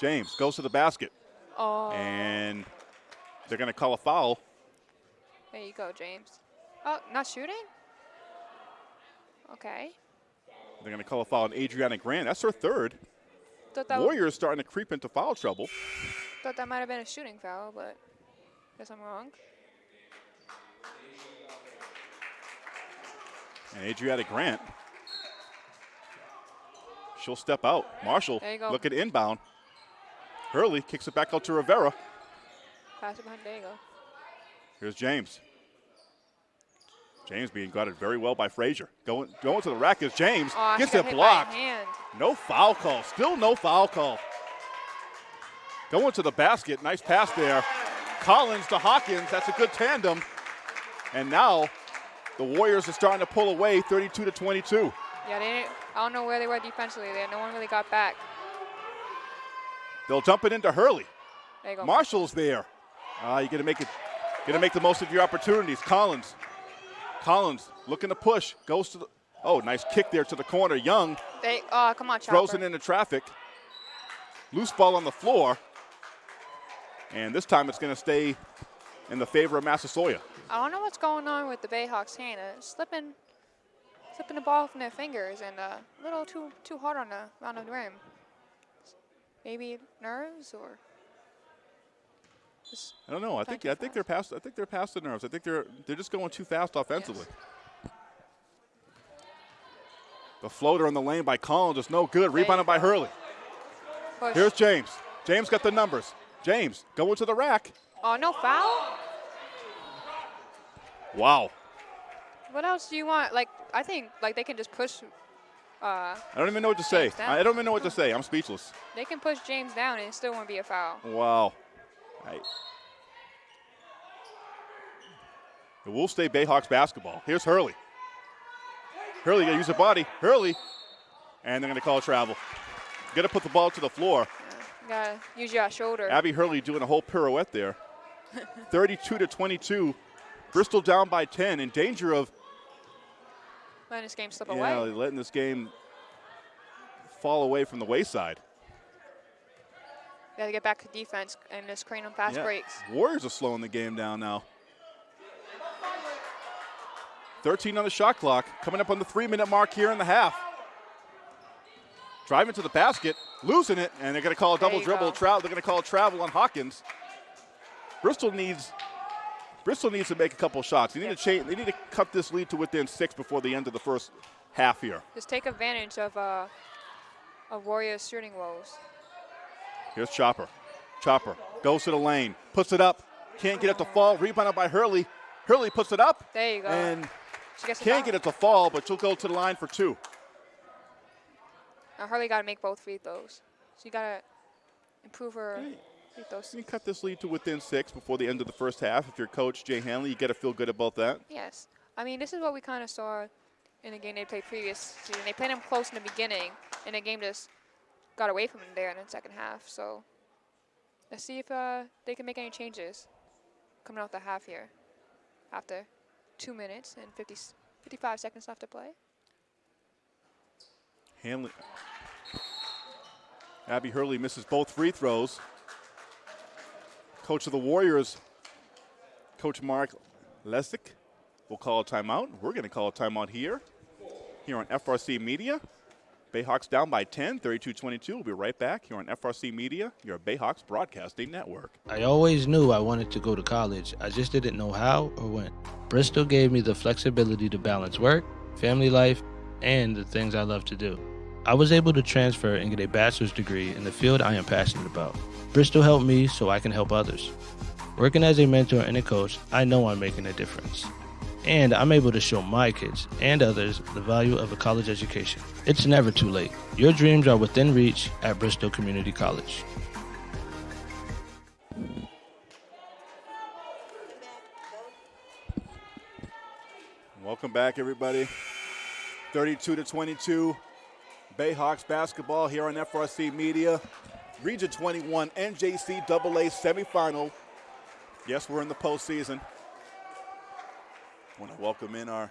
James goes to the basket, Oh, and they're going to call a foul. there you go, James. Oh, not shooting? Okay. They're going to call a foul on Adriana Grant. That's her third. Warriors starting to creep into foul trouble. thought that might have been a shooting foul, but guess I'm wrong. And Adriana Grant, she'll step out. Marshall go. looking inbound. Hurley kicks it back out to Rivera. Pass it behind. There you go. Here's James. James being guarded very well by Frazier. Going going to the rack is James. Oh, Gets it hit by a blocked. No foul call. Still no foul call. Going to the basket. Nice pass there. Collins to Hawkins. That's a good tandem. And now the Warriors are starting to pull away 32 to 22. Yeah, they didn't, I don't know where they were defensively there. No one really got back. They'll dump it into Hurley. There you go. Marshall's there. Uh, you got to make it. To make the most of your opportunities. Collins. Collins looking to push. Goes to the. Oh, nice kick there to the corner. Young They, oh, come on, Chopper. throws it into traffic. Loose ball on the floor. And this time it's going to stay in the favor of Massasoit. I don't know what's going on with the Bayhawks' hand. Uh, slipping, slipping the ball from their fingers and uh, a little too too hard on the on the rim. Maybe nerves or. Just, I don't know. I think I think they're past. I think they're past the nerves. I think they're they're just going too fast offensively. The floater in the lane by Collins is no good. Rebounded by Hurley. push. Here's James. James got the numbers. James going to the rack. oh, no foul. Wow. What else do you want? Like, I think like they can just push, Uh, I don't even know what to say. Down. I don't even know what to say. I'm speechless. they can push James down and it still won't be a foul. Wow. I, it will stay Bayhawks basketball. Here's Hurley. Hurley gonna use a body. Hurley, and they're gonna call travel. Got to put the ball to the floor. Gotta use your shoulder. Abby Hurley doing a whole pirouette there. 32 to 22. Bristol down by 10, in danger of letting this game slip yeah, away. letting this game fall away from the wayside. Gotta get back to defense and just create them fast Yeah. breaks. Warriors are slowing the game down now. 13 on the shot clock, coming up on the three minute mark here in the half. Driving to the basket, losing it, and they're going to call a double dribble. Travel. They're going to call a travel on Hawkins. Bristol needs. Bristol needs to make a couple shots. They need Yep. to change. They need to cut this lead to within six before the end of the first half here. Just take advantage of uh, of Warriors shooting woes. Here's Chopper. Chopper goes to the lane, puts it up, can't get it to fall. Rebounded by Hurley. Hurley puts it up There you go. and she gets can't get it to fall, but she'll go to the line for two. Now Hurley gotta make both free throws. She gotta improve her Okay. free throws. You cut this lead to within six before the end of the first half. If you're coach Jay Hanley, you got to feel good about that. Yes. I mean, this is what we kind of saw in the game they played previous season. They played them close in the beginning, and the game just got away from them there in the second half. So let's see if uh, they can make any changes coming out the half here after two minutes and 50, 55 seconds left to play. Hanley. Abby Hurley misses both free throws. Coach of the Warriors, Coach Mark Lesick, will call a timeout. We're going to call a timeout here, here on FRC Media. Bayhawks down by 10, 32-22. We'll be right back here on FRC Media, your Bayhawks Broadcasting Network. I always knew I wanted to go to college. I just didn't know how or when. Bristol gave me the flexibility to balance work, family life, and the things I love to do. I was able to transfer and get a bachelor's degree in the field I am passionate about. Bristol helped me so I can help others. Working as a mentor and a coach, I know I'm making a difference. And I'm able to show my kids and others the value of a college education. It's never too late. Your dreams are within reach at Bristol Community College. Welcome back, everybody. 32 to 22, Bayhawks basketball here on FRC Media. Region 21 NJCAA semifinal. Yes, we're in the postseason. I want to welcome in our,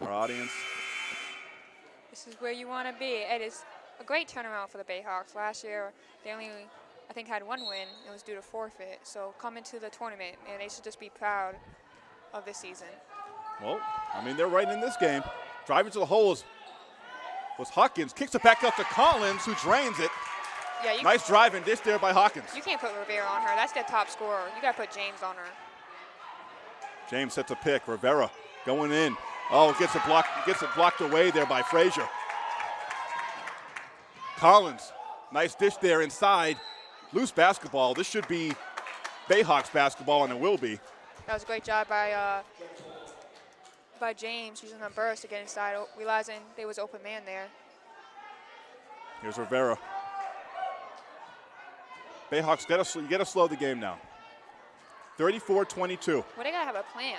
our audience. This is where you want to be. It is a great turnaround for the Bayhawks. Last year, they only, I think, had one win. It was due to forfeit. So coming to the tournament, and they should just be proud of this season. Well, I mean, they're right in this game. Driving to the holes was Hawkins. Kicks it back up to Collins, who drains it. Yeah, you, Nice drive and dish there by Hawkins. you can't put Rivera on her. That's their top scorer. You got to put James on her. James sets a pick. Rivera going in. Oh, gets it blocked. Gets it blocked away there by Frazier. Collins, nice dish there inside. Loose basketball. This should be Bayhawks basketball, and it will be. That was a great job by uh, by James using a burst to get inside, realizing there was open man there. Here's Rivera. Bayhawks got to you got to slow the game now. 34-22. Well, they gotta have a plan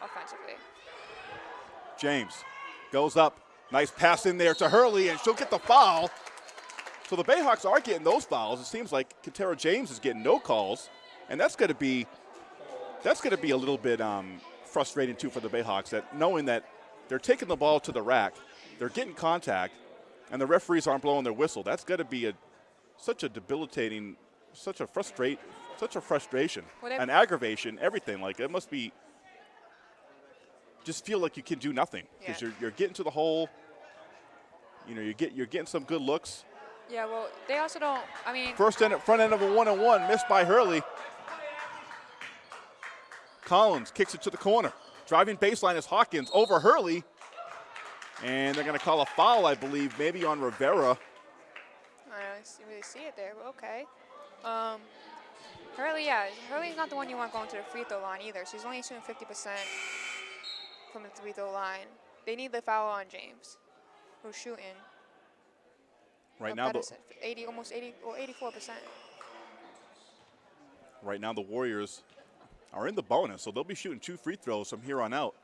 offensively. James goes up. Nice pass in there to Hurley, and she'll get the foul. So the Bayhawks are getting those fouls. It seems like Katera James is getting no calls, and that's going to be that's going to be a little bit um, frustrating too for the Bayhawks. That knowing that they're taking the ball to the rack, they're getting contact, and the referees aren't blowing their whistle. That's going to be a such a debilitating, such a frustrate, such a frustration, they- an aggravation, everything. Like it must be. Just feel like you can do nothing because Yeah. you're, you're getting to the hole. You know, you get you're getting some good looks. Yeah, well, they also don't. I mean, First end, front end of a one and one, missed by Hurley. Collins kicks it to the corner. Driving baseline is Hawkins over Hurley. And they're going to call a foul, I believe, maybe on Rivera. I don't really see it there, but okay. Um, Hurley, yeah, Hurley's not the one you want going to the free throw line either. She's only shooting 50% from the free throw line. They need the foul on James. who's shooting. Right now, the, 80, almost 80 or 84 percent. right now the Warriors are in the bonus, so they'll be shooting two free throws from here on out.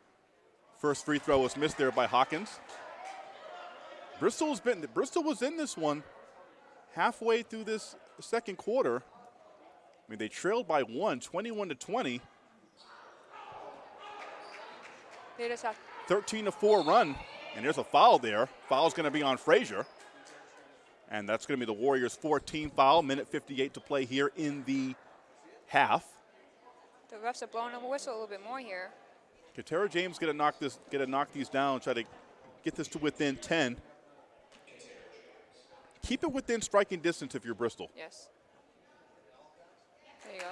First free throw was missed there by Hawkins. Bristol's been Bristol was in this one halfway through this second quarter. I mean, they trailed by one, 21 to 20, They just have 13 to 4 run, and there's a foul there. Foul's going to be on Frazier. And that's going to be the Warriors' 14 foul, minute 58 to play here in the half. The refs are blowing them a whistle a little bit more here. Katera James gonna knock this, gonna knock these down, try to get this to within 10. Keep it within striking distance if you're Bristol. Yes. There you go.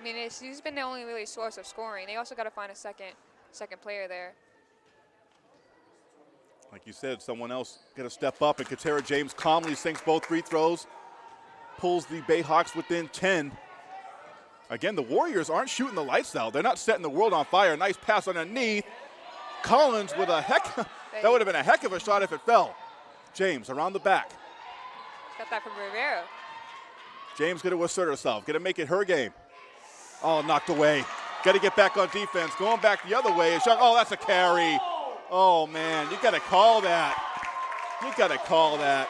I mean, it's, he's been the only really source of scoring. They also got to find a second, second player there. Like you said, someone else got to step up, and Katera James calmly sinks both free throws, pulls the Bayhawks within 10. Again, the Warriors aren't shooting the lights out. They're not setting the world on fire. Nice pass underneath. Collins with a heck. that would have been a heck of a shot if it fell. James around the back. Got that from Rivera. James going to assert herself, going to make it her game. Oh, knocked away. Got to get back on defense. Going back the other way. Oh, that's a carry. Oh, man. You got to call that. You got to call that.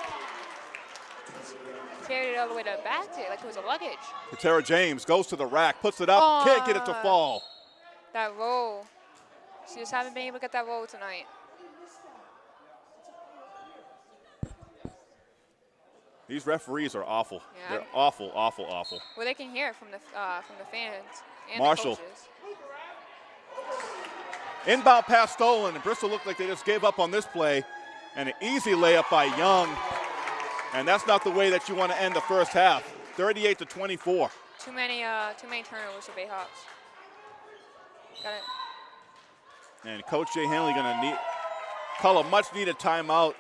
Carried it all the way to the basket like it was a luggage. Katera James goes to the rack, puts it up, can't get it to fall. That roll. She just haven't been able to get that roll tonight. These referees are awful. Yeah. They're awful, awful, awful. Well, they can hear it from the uh, from the fans and Marshall. the. Inbound pass stolen, and Bristol looked like they just gave up on this play. And an easy layup by Young. And that's not the way that you want to end the first half. 38 to 24. Too many uh, too many turnovers for Bayhawks. Got it. And Coach Jay Hanley going to need call a much needed timeout.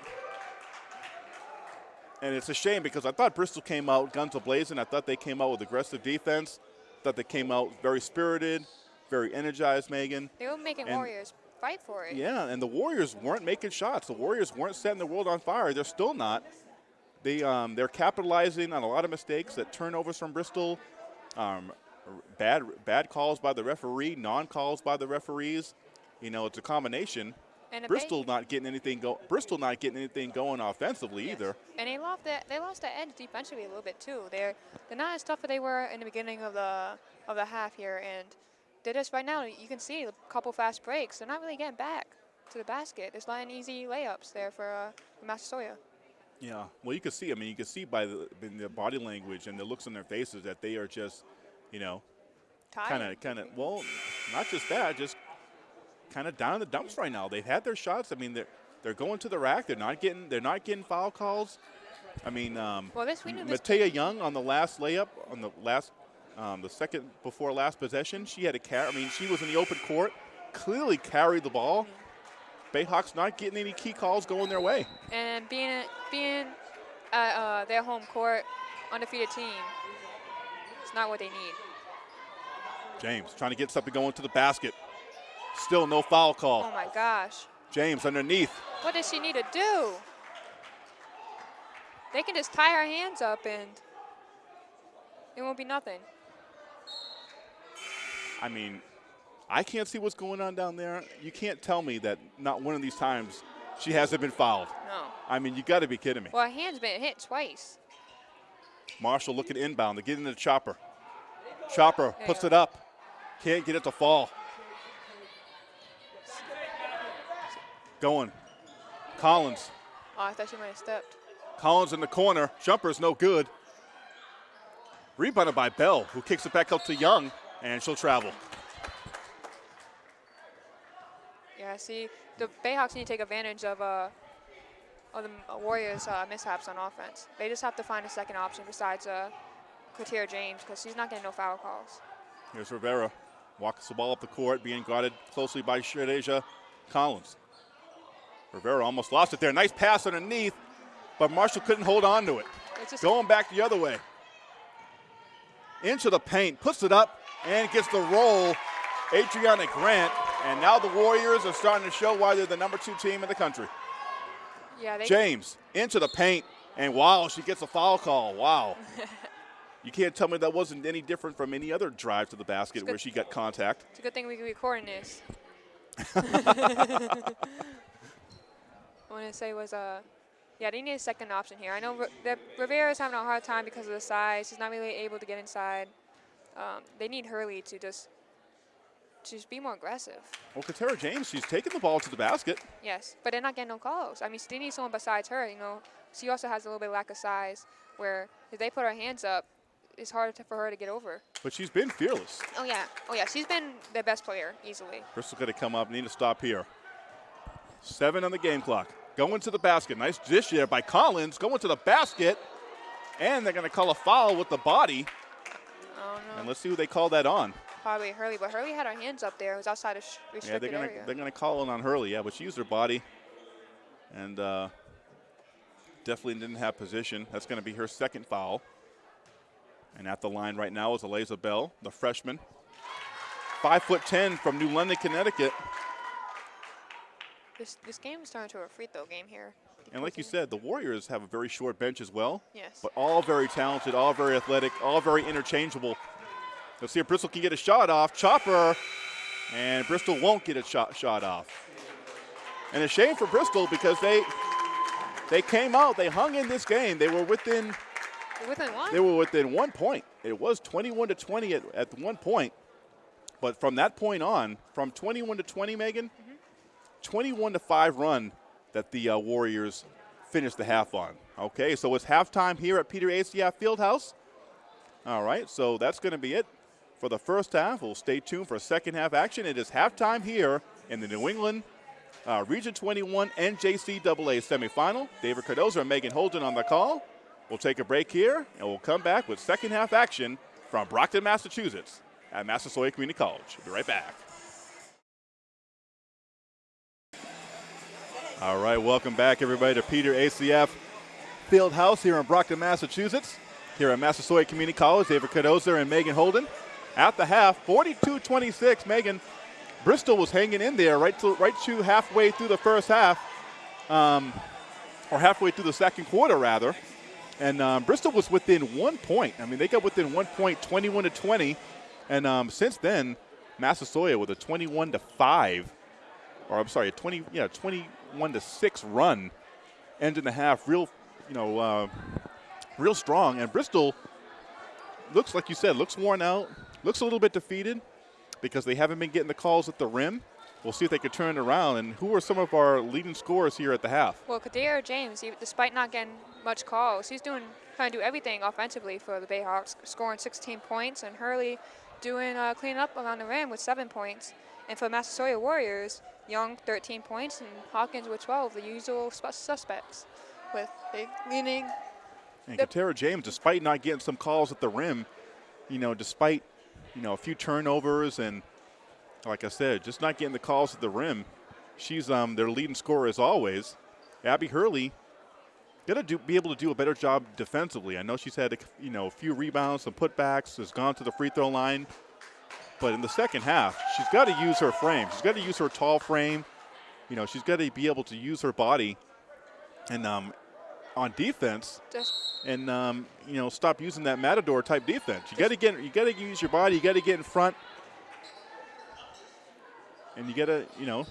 And it's a shame because I thought Bristol came out guns a-blazing. I thought they came out with aggressive defense. thought they came out very spirited, very energized, Megan. They were making And- Warriors fight for it. Yeah, and the Warriors weren't making shots. The Warriors weren't setting the world on fire. They're still not. They um, they're capitalizing on a lot of mistakes, that turnovers from Bristol, um, bad bad calls by the referee, non-calls by the referees. You know, it's a combination. And Bristol not getting anything go. Bristol not getting anything going offensively Yes. either. And they lost that they lost that edge defensively a little bit too. They're they're not as tough as they were in the beginning of the of the half here, and they're just right now you can see a couple fast breaks. They're not really getting back to the basket. There's not any easy layups there for uh, for Massasoit. Yeah. Well, you can see. I mean, you can see by the, their body language and the looks on their faces that they are just, you know, kind of, kind of. Well, not just that, just kind of down in the dumps right now. They've had their shots. I mean, they're they're going to the rack. They're not getting they're not getting foul calls. I mean, um, Well, this- we Matea Young on the last layup on the last um, the second before last possession, she had a carry. I mean, she was in the open court, clearly carried the ball. Bayhawks not getting any key calls going their way. And being being at uh, their home court, undefeated team, it's not what they need. James trying to get something going to the basket. Still no foul call. Oh my gosh, James underneath. what does she need to do? They can just tie her hands up and it won't be nothing. I mean, I can't see what's going on down there. You can't tell me that not one of these times she hasn't been fouled. No. I mean, you got to be kidding me. Well, her hand's been hit twice. Marshall looking inbound. They're getting the chopper. Chopper There puts it up. Can't get it to fall. Going. Collins. Oh, I thought she might have stepped. Collins in the corner. Jumper's no good. Rebounded by Bell, who kicks it back up to Young, and she'll travel. Yeah, see, the Bayhawks need to take advantage of uh, of the Warriors' uh, mishaps on offense. They just have to find a second option besides uh, James because she's not getting no foul calls. Here's Rivera. Walks the ball up the court, being guarded closely by Shadeja Collins. Rivera almost lost it there. Nice pass underneath, but Marshall couldn't hold on to it. Going back the other way. Into the paint, puts it up, and gets the roll. Adriana Grant And now the Warriors are starting to show why they're the number two team in the country. Yeah, they James into the paint, and wow, she gets a foul call. Wow. you can't tell me that wasn't any different from any other drive to the basket where she got contact. It's a good thing we can recording this. I want to say was uh, yeah, they need a second option here. I know R- that Rivera's having a hard time because of the size. She's not really able to get inside. Um, they need Hurley to just just be more aggressive. Well, Katera James, she's taking the ball to the basket. Yes, but they're not getting no calls. I mean, they need someone besides her. You know, she also has a little bit lack of size. Where if they put her hands up, it's harder to, for her to get over. But she's been fearless. Oh yeah, oh yeah, she's been the best player easily. Bristol got to come up, need to stop here. Seven on the game clock. Going to the basket. Nice dish there by Collins. Going to the basket. And they're going to call a foul with the body. Oh no. And let's see who they call that on. Probably Hurley, but Hurley had her hands up there. It was outside of sh- Yeah, they're gonna area. they're gonna call it on Hurley. Yeah, but she used her body, and uh, definitely didn't have position. That's gonna be her second foul. And at the line right now is Eliza Bell, the freshman, five foot ten from New London, Connecticut. This this game is turning to a free throw game here. And like you said, the Warriors have a very short bench as well. Yes. But all very talented, all very athletic, all very interchangeable. Let's see if Bristol can get a shot off. Chopper, and Bristol won't get a shot shot off. And a shame for Bristol because they they came out, they hung in this game. They were within within one. they were within one point. It was 21 to 20 at, at one point. But from that point on, from 21 to 20, Megan, 21 to 5 run that the uh, Warriors finished the half on. Okay, so it's halftime here at Peter ACF Fieldhouse. All right, so that's going to be it for the first half. We'll stay tuned for second half action. It is halftime here in the New England uh, Region 21 NJCAA semifinal. David Cardozo and Megan Holden on the call. We'll take a break here, and we'll come back with second half action from Brockton, Massachusetts at Massasoit Community College. We'll be right back. All right, welcome back, everybody, to Peter ACF Field House here in Brockton, Massachusetts. Here at Massasoit Community College, David Cardozo and Megan Holden. At the half, 42-26, Megan. Bristol was hanging in there right to, right to halfway through the first half, um, or halfway through the second quarter, rather. And um, Bristol was within one point. I mean, they got within one point, 21 to 20. And um, since then, Massasoit with a 21 to 5, or I'm sorry, a 20, yeah, 21 to 6 run, ending the half real, you know, uh, real strong. And Bristol looks like you said, looks worn out, looks a little bit defeated because they haven't been getting the calls at the rim. We'll see if they can turn it around. And who are some of our leading scorers here at the half? Well, Katera James, he, despite not getting much calls, he's doing trying to do everything offensively for the Bayhawks, scoring 16 points, and Hurley doing uh, cleaning up around the rim with seven points. And for Massasoit Warriors, Young 13 points and Hawkins with 12, the usual suspects, with big leaning. And Katera James, despite not getting some calls at the rim, you know, despite you know a few turnovers and like I said, just not getting the calls at the rim, she's um, their leading scorer as always. Abby Hurley got to do be able to do a better job defensively. I know she's had a, you know a few rebounds, some putbacks, has gone to the free throw line, but in the second half, she's got to use her frame. She's got to use her tall frame. You know, she's got to be able to use her body, and um, on defense, and um, you know stop using that matador type defense. You got to get you got to use your body. You got to get in front, and you got to you know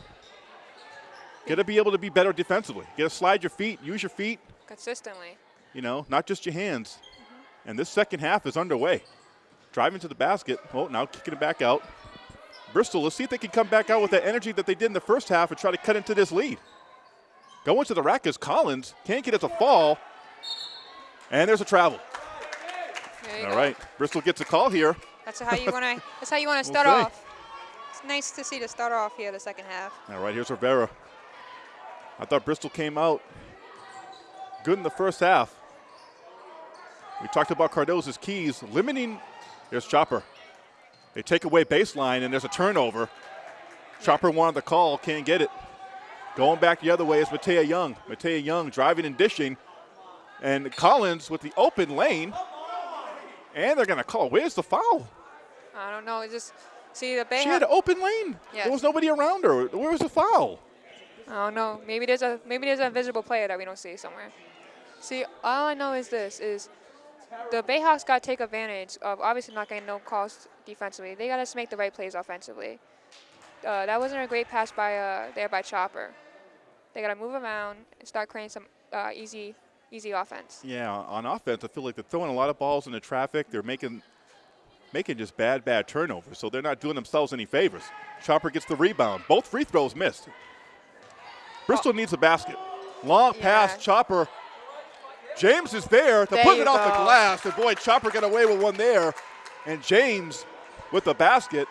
got to be able to be better defensively. You got to slide your feet, use your feet. consistently. You know, not just your hands. And this second half is underway. Driving to the basket. Oh, now kicking it back out. Bristol, let's see if they can come back out with that energy that they did in the first half and try to cut into this lead. Going to the rack is Collins. Can't get it to fall. And there's a travel. All go. right, Bristol gets a call here. That's how you want to. That's how you want to start see. off. It's nice to see the start off here the second half. All right, here's Rivera. I thought Bristol came out good in the first half. We talked about Cardozo's keys, limiting. There's Chopper. They take away baseline, and there's a turnover. Chopper wanted the call, can't get it. Going back the other way is Matea Young. Matea Young driving and dishing. And Collins with the open lane. And they're going to call. Where's the foul? I don't know. It's just See the Bay. She had an open lane. Yes. There was nobody around her. Where was the foul? I don't know. Maybe there's a maybe there's an invisible player that we don't see somewhere. See, all I know is this: is the Bayhawks got to take advantage of obviously not getting no calls defensively. They got to make the right plays offensively. Uh, that wasn't a great pass by uh, there by Chopper. They got to move around and start creating some uh, easy easy offense. Yeah, on offense, I feel like they're throwing a lot of balls into traffic. They're making making just bad, bad turnovers. So they're not doing themselves any favors. Chopper gets the rebound. Both free throws missed. Bristol needs a basket. Long pass, Yeah. Chopper. James is there to There put it off the glass. And boy, Chopper got away with one there. And James with the basket.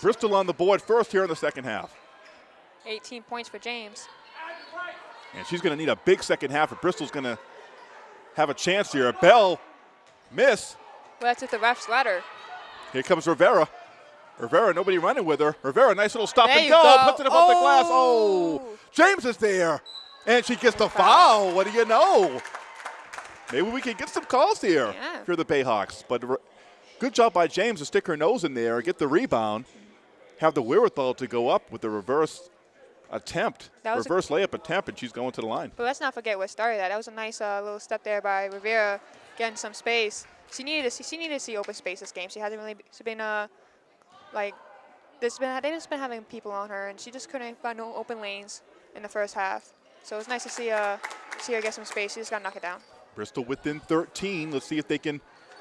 Bristol on the board first here in the second half. 18 points for James. And she's going to need a big second half, or Bristol's going to have a chance here. Bell miss. Well, that's at the ref's letter. Here comes Rivera. Rivera, nobody running with her. Rivera, nice little stop There and go. go. Puts it above the glass. Oh. Oh, James is there. And she gets the Foul. foul. What do you know? Maybe we can get some calls here Yeah. for the Bayhawks. But good job by James to stick her nose in there, get the rebound, have the wherewithal to go up with the reverse attempt, That reverse layup attempt, and she's going to the line. But let's not forget what started that. That was a nice uh, little step there by Rivera, getting some space. She needed to see, she needed to see open space this game. She hasn't really she's been uh like this been they've just been having people on her, and she just couldn't find no open lanes in the first half. So it was nice to see uh see her get some space. She just got to knock it down. Bristol within 13. Let's see if they can.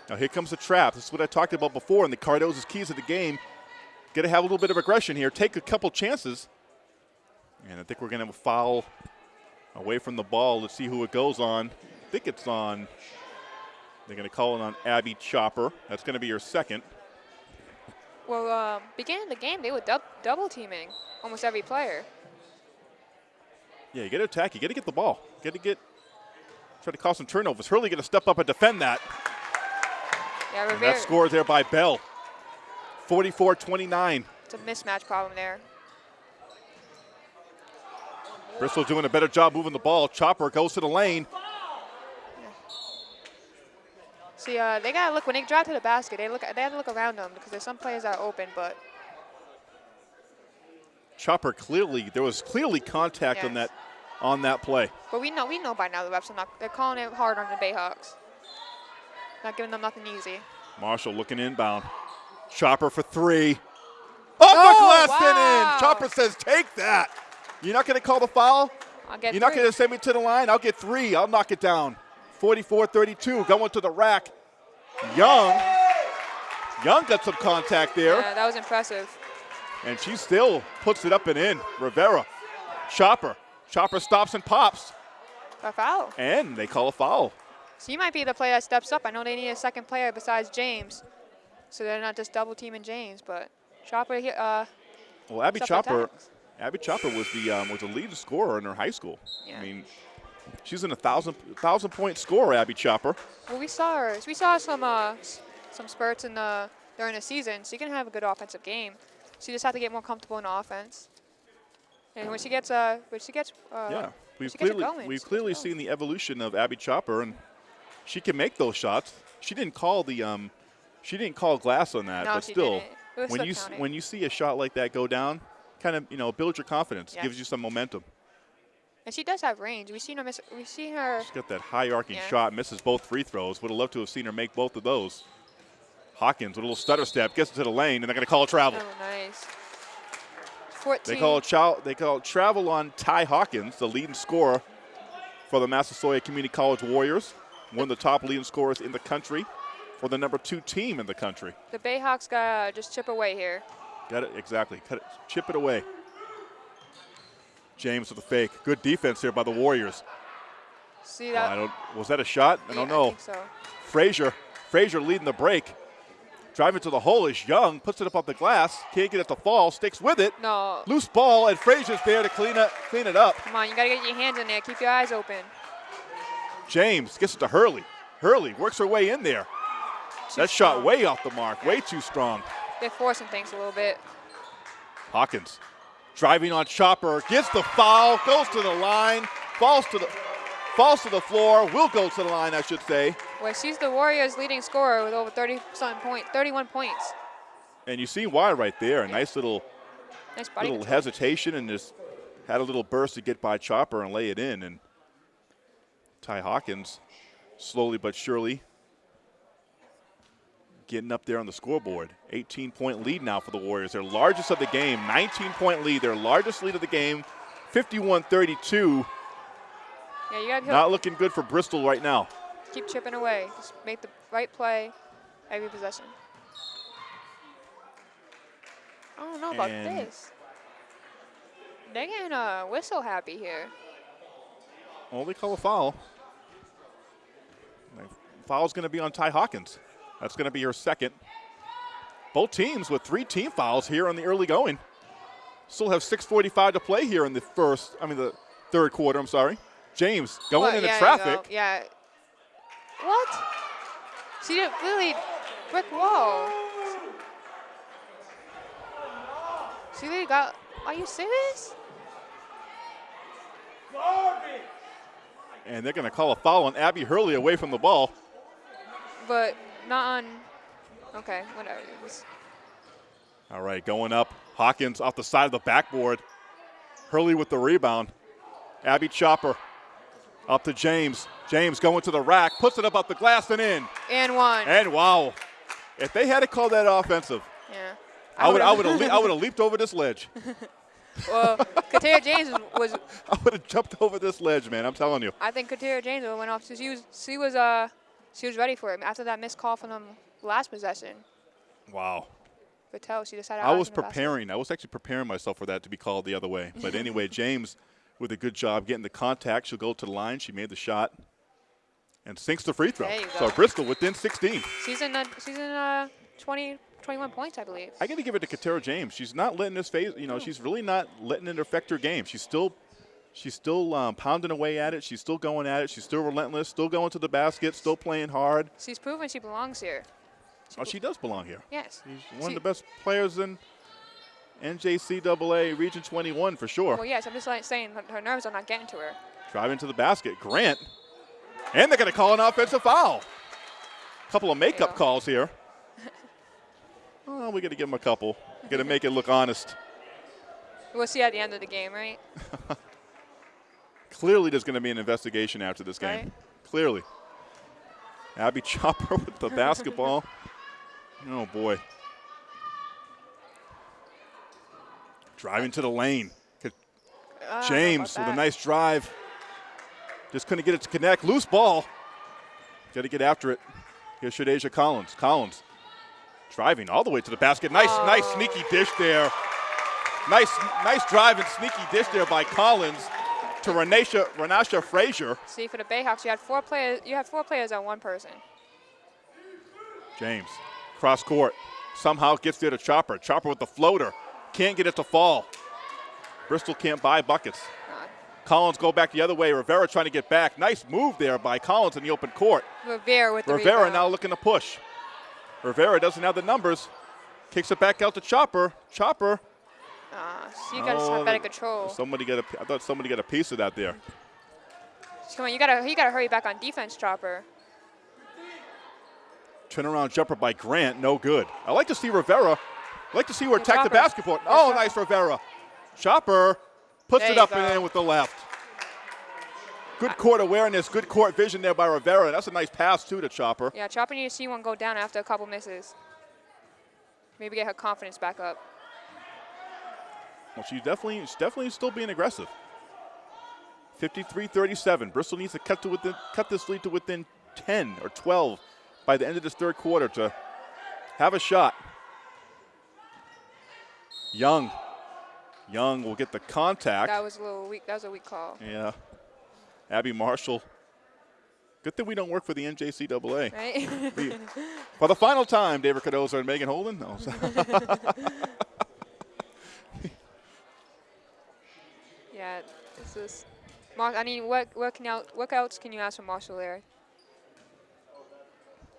Now here comes the trap. This is what I talked about before, and the Cardo's keys of the game. Got to have a little bit of aggression here. Take a couple chances. And I think we're going to have a foul away from the ball. Let's see who it goes on. I think it's on. They're going to call it on Abby Chopper. That's going to be your second. Well, um, beginning of the game, they were dub- double teaming almost every player. Yeah, you got to attack. You got to get the ball. You got to get. Try to cause some turnovers. Hurley going to step up and defend that. Yeah, And that score there by Bell. 44 29. It's a mismatch problem there. Bristol doing a better job moving the ball. Chopper goes to the lane. See, uh, they gotta look when they drive to the basket. They look, they have to look around them because there's some players that are open, but Chopper clearly there was clearly contact on that on that play. but we know we know by now the refs are not. They're calling it hard on the Bayhawks. Not giving them nothing easy. Marshall looking inbound. Chopper for three. Oh, glass wow. in. Chopper says, "Take that." You're not going to call the foul. I'll get You're not going to send me to the line. I'll get three. I'll knock it down. 44-32 going to the rack. Young. Young got some contact there. Yeah, that was impressive. And she still puts it up and in. Rivera. Chopper. Chopper stops and pops. A foul. And they call a foul. So you might be the player that steps up. I know they need a second player besides James, so they're not just double teaming James. But Chopper uh, Well, Abby Chopper, attacks. Abby Chopper was the um, was the lead scorer in her high school. Yeah. I mean, she's an a thousand thousand point scorer, Abby Chopper. well, we saw her. We saw some uh, some spurts in the during the season. She can have a good offensive game. She just has to get more comfortable in offense. And when she gets uh, when she gets uh, yeah, we've she gets clearly going, we've she gets it clearly seen the evolution of Abby Chopper, and she can make those shots. She didn't call the um, she didn't call glass on that, No, but still. When still you counting. when you see a shot like that go down, kind of you know build your confidence, Yeah. gives you some momentum. And she does have range. We've seen her miss. We've seen her. She's got that high arcing Yeah. shot, misses both free throws. Would have loved to have seen her make both of those. Hawkins with a little stutter step gets into the lane, and they're going to call a travel. Oh, nice. 14. They call chow, they call travel on Ty Hawkins, the leading scorer for the Massasoit Community College Warriors, one of the top leading scorers in the country for the number two team in the country. the Bayhawks got to just chip away here. Got it exactly. Cut it, chip it away. James with the fake. Good defense here by the Warriors. See Oh, that? I don't. Was that a shot? I Yeah, don't know. think so. Frazier. Frazier leading the break. Driving to the hole is Young. Puts it up off the glass. Can't get it to fall. Sticks with it. No. Loose ball, and Frazier's there to clean it, clean it up. Come on, you got to get your hands in there. Keep your eyes open. James gets it to Hurley. Hurley works her way in there. That shot way off the mark, way too strong. They're forcing things a little bit. Hawkins driving on Chopper, gets the foul, goes to the line, falls to the falls to the floor, will go to the line, I should say. Well, she's the Warriors' leading scorer with over 30 something point, 31 points. And you see why right there. A nice little Nice little control. hesitation and just had a little burst to get by Chopper and lay it in. And Ty Hawkins, slowly but surely, getting up there on the scoreboard. 18 point lead now for the Warriors. Their largest of the game, 19 point lead, their largest lead of the game, 51 32. Yeah, you gotta Not looking good for Bristol right now. keep chipping away. Just make the right play every possession. I don't know about And- this. They're getting a uh, whistle happy here. Only call a foul. Foul's going to be on Ty Hawkins. That's going to be her second. Both teams with three team fouls here in the early going. Still have 6:45 to play here in the first. I mean the third quarter. I'm sorry. James going What? into Yeah, traffic. go. Yeah. What? She did really brick wall. She really got. Are you serious? And they're going to call a foul on Abby Hurley away from the ball. But not on. Okay, whatever. It was- All right, going up. Hawkins off the side of the backboard. Hurley with the rebound. Abby Chopper up to James. James going to the rack, puts it up off the glass and in. And one. And wow, if they had to call that offensive, yeah. I would, I would have, I would have leaped over this ledge. well, Katera James was. I would have jumped over this ledge, man. I'm telling you. I think Katera James went off. She was. She was. Uh. She was ready for him after that missed call from them last possession. Wow. Patel. She decided. I was in the basket. preparing. I was actually preparing myself for that to be called the other way. But anyway, James with a good job getting the contact. She'll go to the line. She made the shot and sinks the free throw. There you So. Bristol within 16. She's in. Uh, she's in. Uh. 20. 21 points, I believe. I got to give it to Katera James. She's not letting this phase. You know, she's really not letting it affect her game. She's still, she's still um, pounding away at it. She's still going at it. She's still relentless. Still going to the basket. Still playing hard. She's proven she belongs here. Oh, she does belong here. Yes. She's one She- of the best players in NJCAA Region 21 for sure. Well, yes. I'm just like saying her, her nerves are not getting to her. Driving to the basket. Grant. And they're going to call an offensive foul. A couple of makeup calls here. Oh, we got to give them a couple. Got to make it look honest. We'll see at the end of the game, right? Clearly, there's going to be an investigation after this game. Right. Clearly. Abby Chopper with the basketball. Oh, boy. Driving to the lane. Ah, James with a nice drive. Just couldn't get it to connect. Loose ball. Got to get after it. Here's Shadeja Collins. Collins driving all the way to the basket. Nice, nice sneaky dish there. Nice, nice drive and sneaky dish there by Collins to Renasha, Renasha Frazier. See, for the Bayhawks, you had four players. You had four players on one person. James, cross court. Somehow gets there to Chopper. Chopper with the floater. Can't get it to fall. Bristol can't buy buckets. Collins go back the other way. Rivera trying to get back. Nice move there by Collins in the open court. Rivera with the Rivera rebound. now looking to push. Rivera doesn't have the numbers. Kicks it back out to Chopper. Chopper. Ah, so you got to Oh, have better control. Somebody got a. I thought somebody got a piece of that there. Come on, you gotta you gotta hurry back on defense, Chopper. Turnaround jumper by Grant. No good. I like to see Rivera. I like to see her attack the basketball. Oh, shot. nice Rivera. Chopper puts There it up and in with the left. Good court awareness, good court vision there by Rivera. That's a nice pass too to Chopper. Yeah, Chopper needs to see one go down after a couple misses. Maybe get her confidence back up. Well, she's definitely, she's definitely still being aggressive. 53-37. Bristol needs to cut to within, cut this lead to within 10 or 12 by the end of this third quarter to have a shot. Young, Young will get the contact. That was a little weak. That was a weak call. yeah. Abby Marshall. Good thing we don't work for the NJCAA. Right? We- for the final time, David Cardozo and Megan Holden. No. yeah, this is. I mean, what what can out what else can you ask from Marshall there?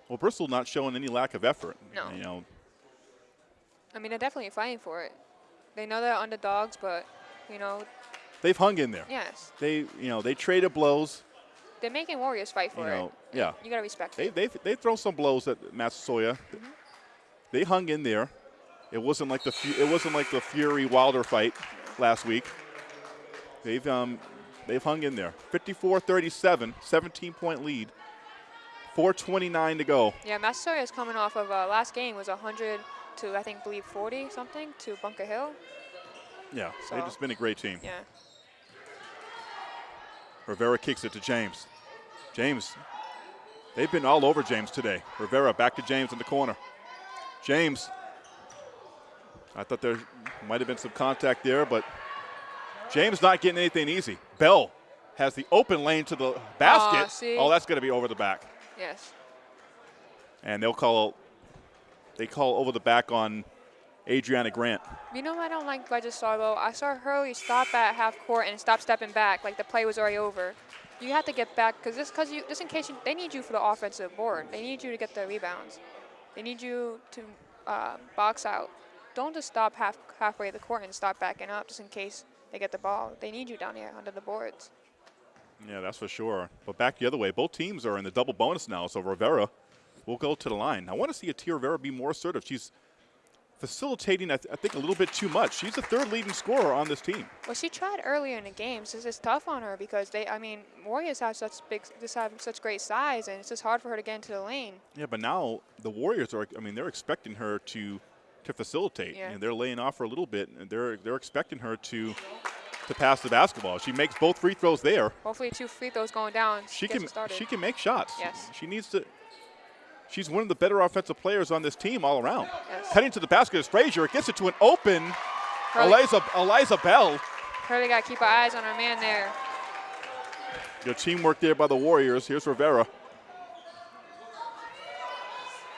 well, Bristol not showing any lack of effort. No. You know, I mean, they're definitely fighting for it. They know they're underdogs, but you know, they've hung in there. yes, They, you know, they traded blows. they're making Warriors fight for You know, it. yeah. You gotta respect They they they throw some blows at Massasoit. Mm-hmm. They hung in there. It wasn't like the it wasn't like the Fury Wilder fight last week. They've um they've hung in there. 54-37, 17 point lead. 429 to go. Yeah, Massasoit is coming off of uh, last game was 100 to I think believe 40 something to Bunker Hill. Yeah, So- they've just been a great team. Yeah. Rivera kicks it to James. James, they've been all over James today. Rivera back to James in the corner. James, I thought there might have been some contact there, but James not getting anything easy. Bell has the open lane to the basket. see? oh, that's going to be over the back. Yes. And they'll call, they call over the back on Adriana Grant. You know I don't like? Just saw though. I saw Hurley stop at half court and stop stepping back like the play was already over. You have to get back because this because you just in case you, they need you for the offensive board. They need you to get the rebounds. They need you to uh, box out. Don't just stop half halfway the court and stop backing up just in case they get the ball. They need you down here under the boards. Yeah, that's for sure. But back the other way, both teams are in the double bonus now, so Rivera will go to the line. I want to see Atia Rivera be more assertive. She's facilitating, I, th- I think, a little bit too much. She's the third leading scorer on this team. Well, she tried earlier in the games. This is tough on her because they, I mean, Warriors have such big, just have such great size, and it's just hard for her to get into the lane. Yeah, but now the Warriors are, I mean, they're expecting her to to facilitate, Yeah. and they're laying off her a little bit, and they're they're expecting her to to pass the basketball. She makes both free throws there. Hopefully, two free throws going down. She can she can make shots. Yes. She needs to. She's one of the better offensive players on this team all around. Yes. Heading to the basket is Frazier. Gets it to an open Eliza, Eliza Bell. Hurley got to keep her eyes on her man there. Good teamwork there by the Warriors. Here's Rivera.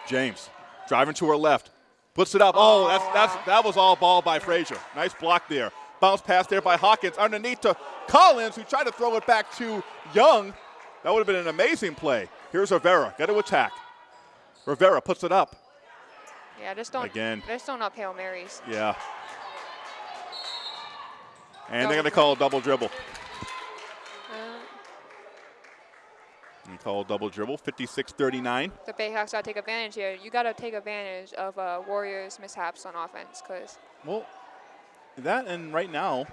James driving to her left. Puts it up. Oh, that's, that's, that was all ball by Frazier. Nice block there. Bounce pass there by Hawkins. Underneath to Collins, who tried to throw it back to Young. That would have been an amazing play. Here's Rivera. Got to attack. Rivera puts it up. Yeah, just don't. Again. Just don't up Hail Marys. Yeah. And they're going to call a double dribble. They call double dribble. 56 39. the Bayhawks got to take advantage here. You got to take advantage of uh, Warriors' mishaps on offense because Well, that and right now,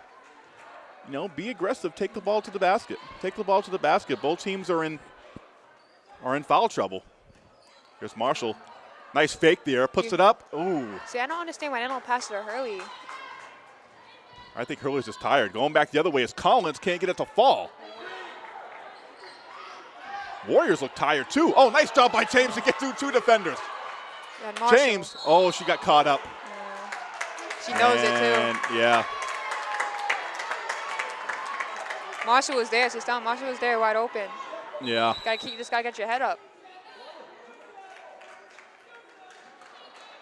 you know, be aggressive. Take the ball to the basket. Take the ball to the basket. Both teams are in are in foul trouble. Here's Marshall. Nice fake there. Puts it up. Ooh. see, I don't understand why they don't pass it to Hurley. I think Hurley's just tired. Going back the other way is Collins. Can't get it to fall. Warriors look tired too. Oh, nice job by James to get through two defenders. Marshall, James. Oh, she got caught up. she knows it And, too. Yeah. Marshall was there. She's down. Marshall was there, wide open. Yeah. Got to keep. Just got to get your head up.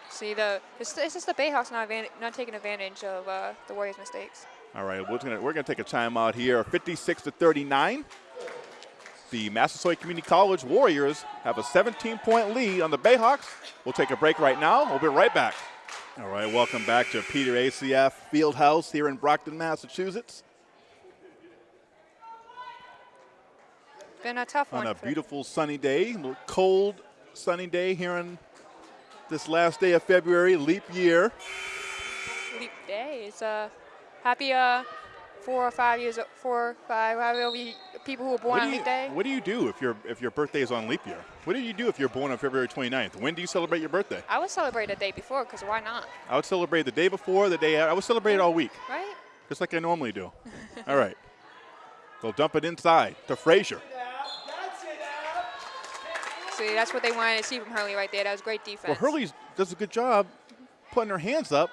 See the it's, it's just the Bayhawks not not taking advantage of uh, the Warriors' mistakes. All right, we're gonna we're gonna take a timeout here. 56 to 39. The Massasoit Community College Warriors have a 17-point lead on the Bayhawks. We'll take a break right now. We'll be right back. All right, welcome back to Peter ACF Fieldhouse here in Brockton, Massachusetts, Been a tough on one. a for- beautiful sunny day, a little cold sunny day here on this last day of February, leap year. leap day. It's a happy uh, four or five years, four or five, however you, people who were born What on do, you, leap day. what do you do if your if your birthday is on leap year? What do you do if you're born on February 29th? When do you celebrate your birthday? I would celebrate the day before because why not, I would celebrate the day before, the day I would celebrate it all week, right? just like I normally do. all right. They'll dump it inside to Frazier. See, that's what they wanted to see from Hurley right there. That was great defense. Well, Hurley does a good job putting her hands up,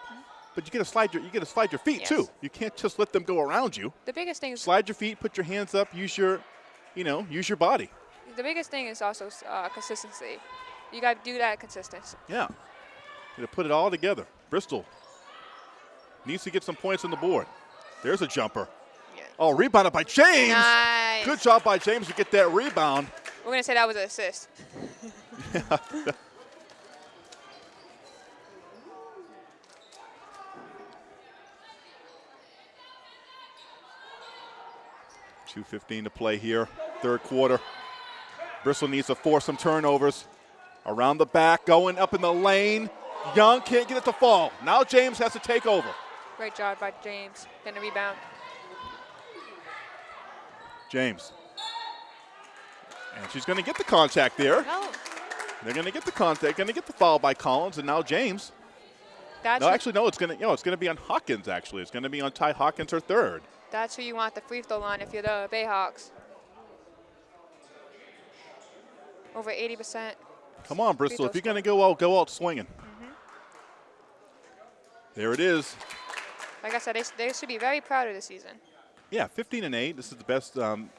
but you got to slide your you get to slide your feet yes. too. You can't just let them go around you. The biggest thing is slide your feet, put your hands up, use your, you know, use your body. The biggest thing is also uh, consistency. You got to do that consistency. Yeah, you got to put it all together. Bristol needs to get some points on the board. There's a jumper. Yeah. Oh, rebounded by James. Nice. Good job by James to get that rebound. We're gonna say that was an assist. yeah. 2.15 to play here, third quarter. Bristol needs to force some turnovers. Around the back, going up in the lane. Young can't get it to fall. Now James has to take over. Great job by James. Going to rebound. James. And she's going to get the contact there. They're going to get the contact. Going to get the foul by Collins, and now James. That's no, actually, no. It's going to you know it's going to be on Hawkins. Actually, it's going to be on Ty Hawkins, her third. That's who you want the free throw line if you're the Bayhawks. Over 80%. Come on, Bristol. If you're going to go out, go out swinging. There it is. Like I said, they, they should be very proud of this season. Yeah, 15 and 8. This is the best um,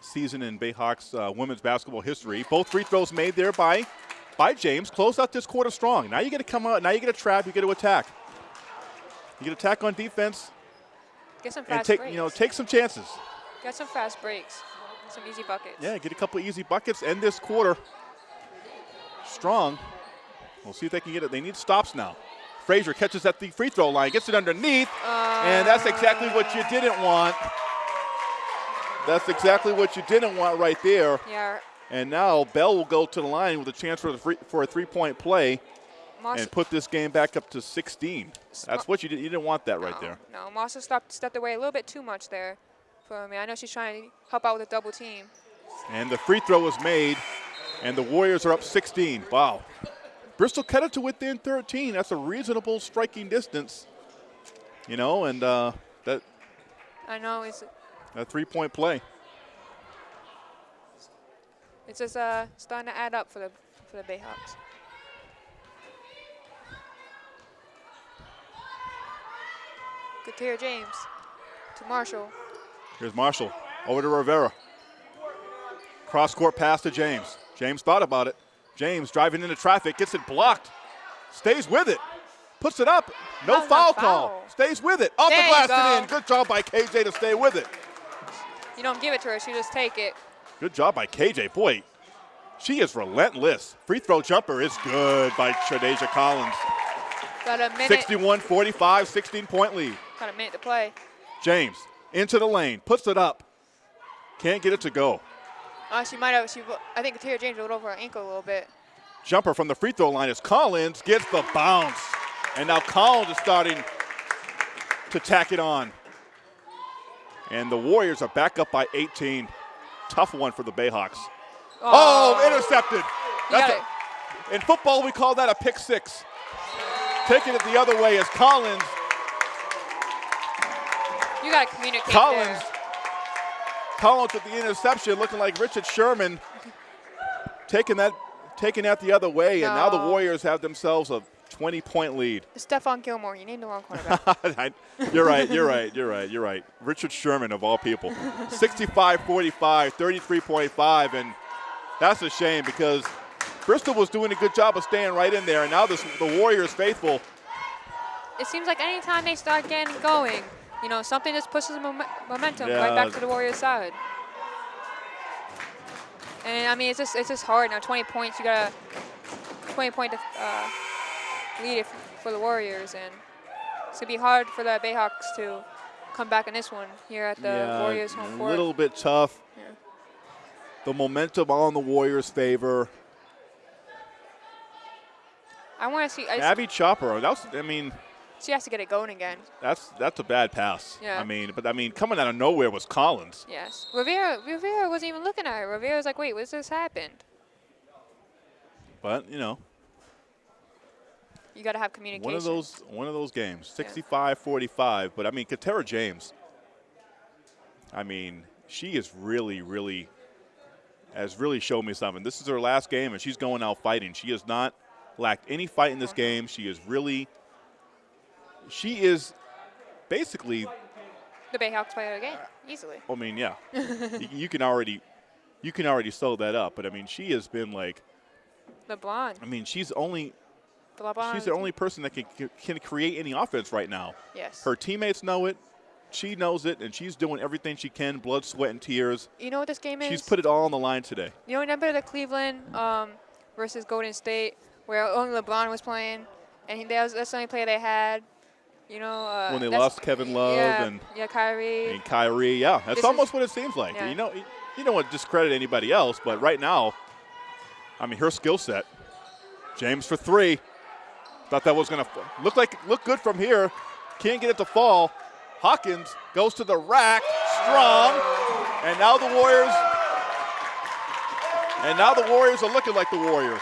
season in Bayhawks uh, women's basketball history. Both free throws made there by by James. Close out this quarter strong. Now you get to come out. Now you get to trap. You get to attack. You get to attack on defense Get some and take breaks. you know take some chances. Get some fast breaks. Some easy buckets. Yeah, get a couple easy buckets. End this quarter strong. We'll see if they can get it. They need stops now. Frazier catches at the free throw line, gets it underneath, and that's exactly what you didn't want. That's exactly what you didn't want right there. Yeah. And now Bell will go to the line with a chance for, the free, for a three-point play Marshall, and put this game back up to 16. That's what you did. You didn't want that right there. No, Marshall stepped, stepped away a little bit too much there for me. I know she's trying to help out with a double team. And the free throw was made, and the Warriors are up 16. Wow. Bristol cut it to within 13. That's a reasonable striking distance. You know, and uh, that I know it's a three-point play. it's just uh, starting to add up for the for the Bayhawks. Katera James to Marshall. Here's Marshall over to Rivera. Cross court pass to James. James thought about it. James driving into traffic, gets it blocked, stays with it, puts it up. No That's foul call. Stays with it. Off There the glass and in. Good job by KJ to stay with it. You don't give it to her; she just take it. Good job by KJ. Boy, she is relentless. Free throw jumper is good by Shadeja Collins. Got a minute. 61 45, 16 point lead. Got of minute to play. James into the lane, puts it up. Can't get it to go. Uh, she might have. She. I think Katera James rolled over her ankle a little bit. Jumper from the free throw line as Collins gets the bounce. And now Collins is starting to tack it on. And the Warriors are back up by 18. Tough one for the Bayhawks. Oh, intercepted. You a, in football, we call that a pick six. Taking it the other way as Collins, You got to communicate Collins, there. Collins with the interception, looking like Richard Sherman, taking that, taking that the other way, and now the Warriors have themselves a 20-point lead. Stephon Gilmore. You named the wrong cornerback. I- you're right, you're right, you're right, you're right. Richard Sherman, of all people. 65 45, 33.5, and that's a shame because Bristol was doing a good job of staying right in there, and now this, the Warriors faithful. it seems like anytime they start getting going, you know, something just pushes mom- momentum Yeah. right back to the Warriors' side. And I mean, it's just it's just hard now. 20 points, you got a 20 point uh, lead if, for the Warriors, and it's gonna be hard for the Bayhawks to come back in this one here at the Warriors home court. a little bit tough. Yeah. The momentum on the Warriors' favor. I want to see. I Abby Chopper, that was, I mean, she has to get it going again. that's that's a bad pass. Yeah. I mean, but I mean, coming out of nowhere was Collins. Yes. Rivera Rivera wasn't even looking at her. Rivera was like, "Wait, what's this happened?" But you know, You got to have communication. One of those one of those games. 65-45. But I mean Katera James. I mean, she is really, really has really showed me something. This is her last game and she's going out fighting. She has not lacked any fight in this uh-huh. game. She is really she is basically The Bayhawks player again, easily. I mean, yeah. you, you can already you can already sew that up. But I mean she has been like LeBron. I mean, she's only The she's the only person that can can create any offense right now. Yes. Her teammates know it. She knows it, and she's doing everything she can, blood, sweat, and tears. you know what this game is? She's put it all on the line today. You know, remember the Cleveland um, versus Golden State, where only LeBron was playing, and he, that was, that's the only player they had. You know, uh, When they lost Kevin Love yeah, and- yeah, Kyrie. And Kyrie, yeah, that's This is- almost what it seems like. Yeah. You know, you don't want to discredit anybody else, but right now, I mean, her skill set. James for three. Thought that was going to look like look good from here. Can't get it to fall. Hawkins goes to the rack, strong, and now the Warriors. And now the Warriors are looking like the Warriors.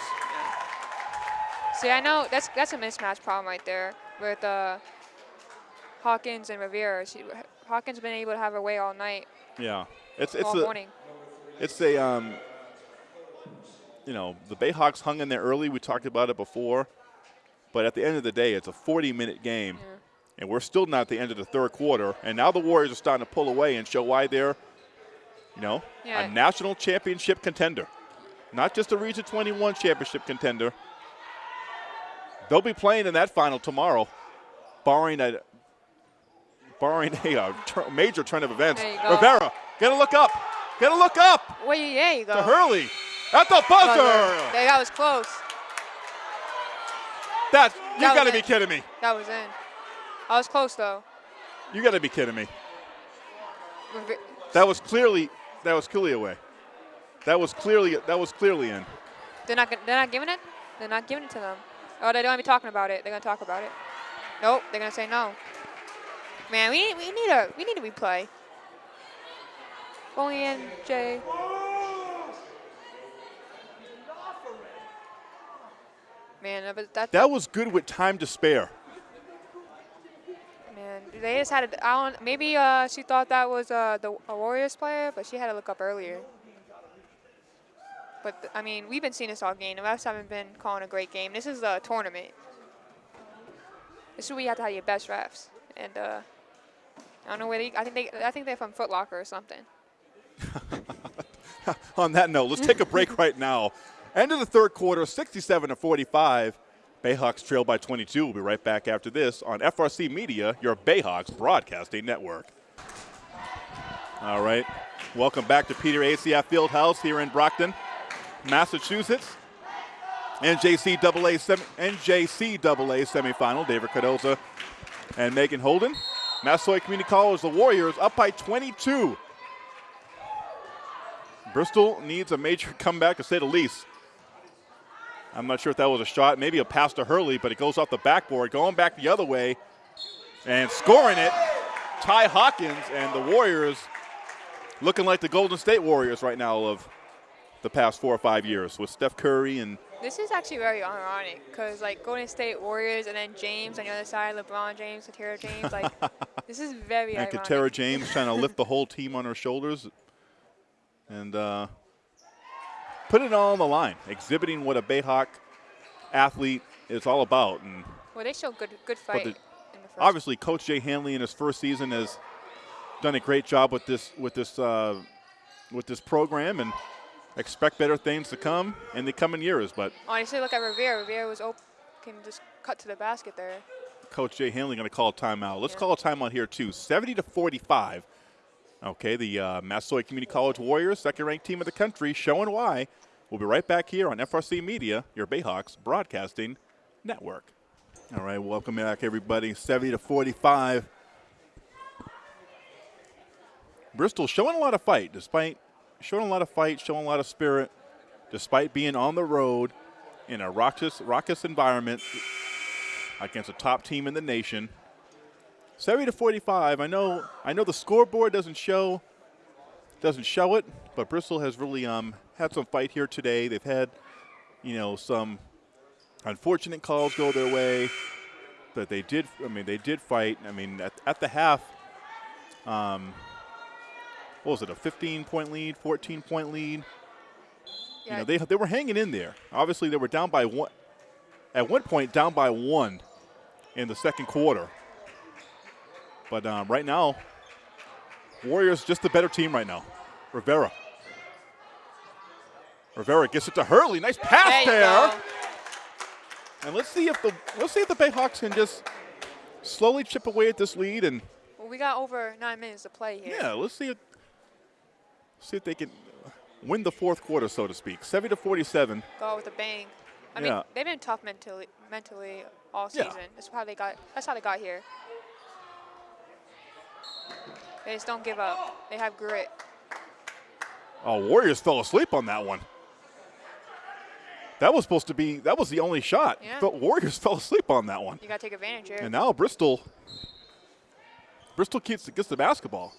See, I know that's that's a mismatch problem right there with uh, Hawkins and Rivera. She, Hawkins been able to have her way all night, Yeah, it's it's all a morning. it's a um, you know the Bayhawks hung in there early. We talked about it before, but at the end of the day, it's a 40-minute game, and we're still not at the end of the third quarter. And now the Warriors are starting to pull away and show why they're, you know, Yeah. a national championship contender, not just a Region 21 championship contender. They'll be playing in that final tomorrow, barring a barring a uh, tur- major turn of events. There you go. Rivera, gonna look up, Gonna look up Well, yeah, you go. to Hurley at the Buzzer. buzzer. That was close. That you That gotta be kidding me. That was in. I was close though. You gotta be kidding me. That was clearly that was clearly away. That was clearly that was clearly in. They're not. They're not giving it. They're not giving it to them. Oh, they don't want to be talking about it. They're gonna talk about it. Nope. They're gonna say no. Man, we need, we need a we need a replay. Only in Jay. Man, but that, That was good with time to spare. man, they just had. To, I don't. Maybe uh, she thought that was uh, the a Warriors player, but she had to look up earlier. But I mean, we've been seeing this all game. The refs haven't been calling a great game. This is a tournament. This is where you have to have your best refs, and uh, I don't know where they. I think they. I think they're from Foot Locker or something. On that note, let's take a break right now. End of the third quarter, 67 to 45. Bayhawks trail by 22. We'll be right back after this on FRC Media, your Bayhawks broadcasting network. All right. Welcome back to Peter ACF Fieldhouse here in Brockton, Massachusetts. NJCAA, NJCAA semifinal. David Cardoza and Megan Holden. Massasoit Community College, the Warriors up by 22. Bristol needs a major comeback, to say the least. I'm not sure if that was a shot, maybe a pass to Hurley, but it goes off the backboard, going back the other way, and scoring it. Ty Hawkins and the Warriors looking like the Golden State Warriors right now of the past four or five years with Steph Curry and This is actually very ironic because like Golden State Warriors and then James on the other side, LeBron James, Katera James. Like this is very and ironic. Katera James trying to lift the whole team on her shoulders and uh, put it all on the line, exhibiting what a Bayhawk athlete is all about. And Well, they show good good But fight the- in the first. obviously, Coach Jay Hanley in his first season has done a great job with this with this uh, with this program, and expect better things to come in the coming years. But Honestly, look at Rivera. Rivera was open, can just cut to the basket there. Coach Jay Hanley going to call a timeout. Let's Yeah. call a timeout here too. 70 to 45. Okay, the uh, Massasoit Community College Warriors, second-ranked team of the country, showing why. We'll be right back here on FRC Media, your Bayhawks broadcasting network. All right, welcome back everybody. 70 to 45. Bristol showing a lot of fight, despite showing a lot of fight, showing a lot of spirit, despite being on the road in a raucous, raucous environment against a top team in the nation. 70 to 45. I know I know the scoreboard doesn't show doesn't show it, but Bristol has really um, had some fight here today. They've had, you know, some unfortunate calls go their way, but they did I mean they did fight. I mean at, at the half um, what was it, a 15 point lead, 14 point lead? Yeah, You know, they, they were hanging in there. Obviously, they were down by one. At one point, down by one in the second quarter. But um, right now, Warriors just the better team right now. Rivera. Rivera gets it to Hurley. Nice pass there there. And let's see if the let's see if the Bayhawks can just slowly chip away at this lead and Well, we got over nine minutes to play here. yeah, let's see if see if they can win the fourth quarter, so to speak. 70 to 47. Go with a bang. I Yeah. mean, they've been tough mentally, mentally all Yeah. season. That's how they got. That's how they got here. They just don't give up. They have grit. Oh, Warriors fell asleep on that one. That was supposed to be, that was the only shot. Yeah. But Warriors fell asleep on that one. You got to take advantage here. And now Bristol, Bristol gets, gets the basketball.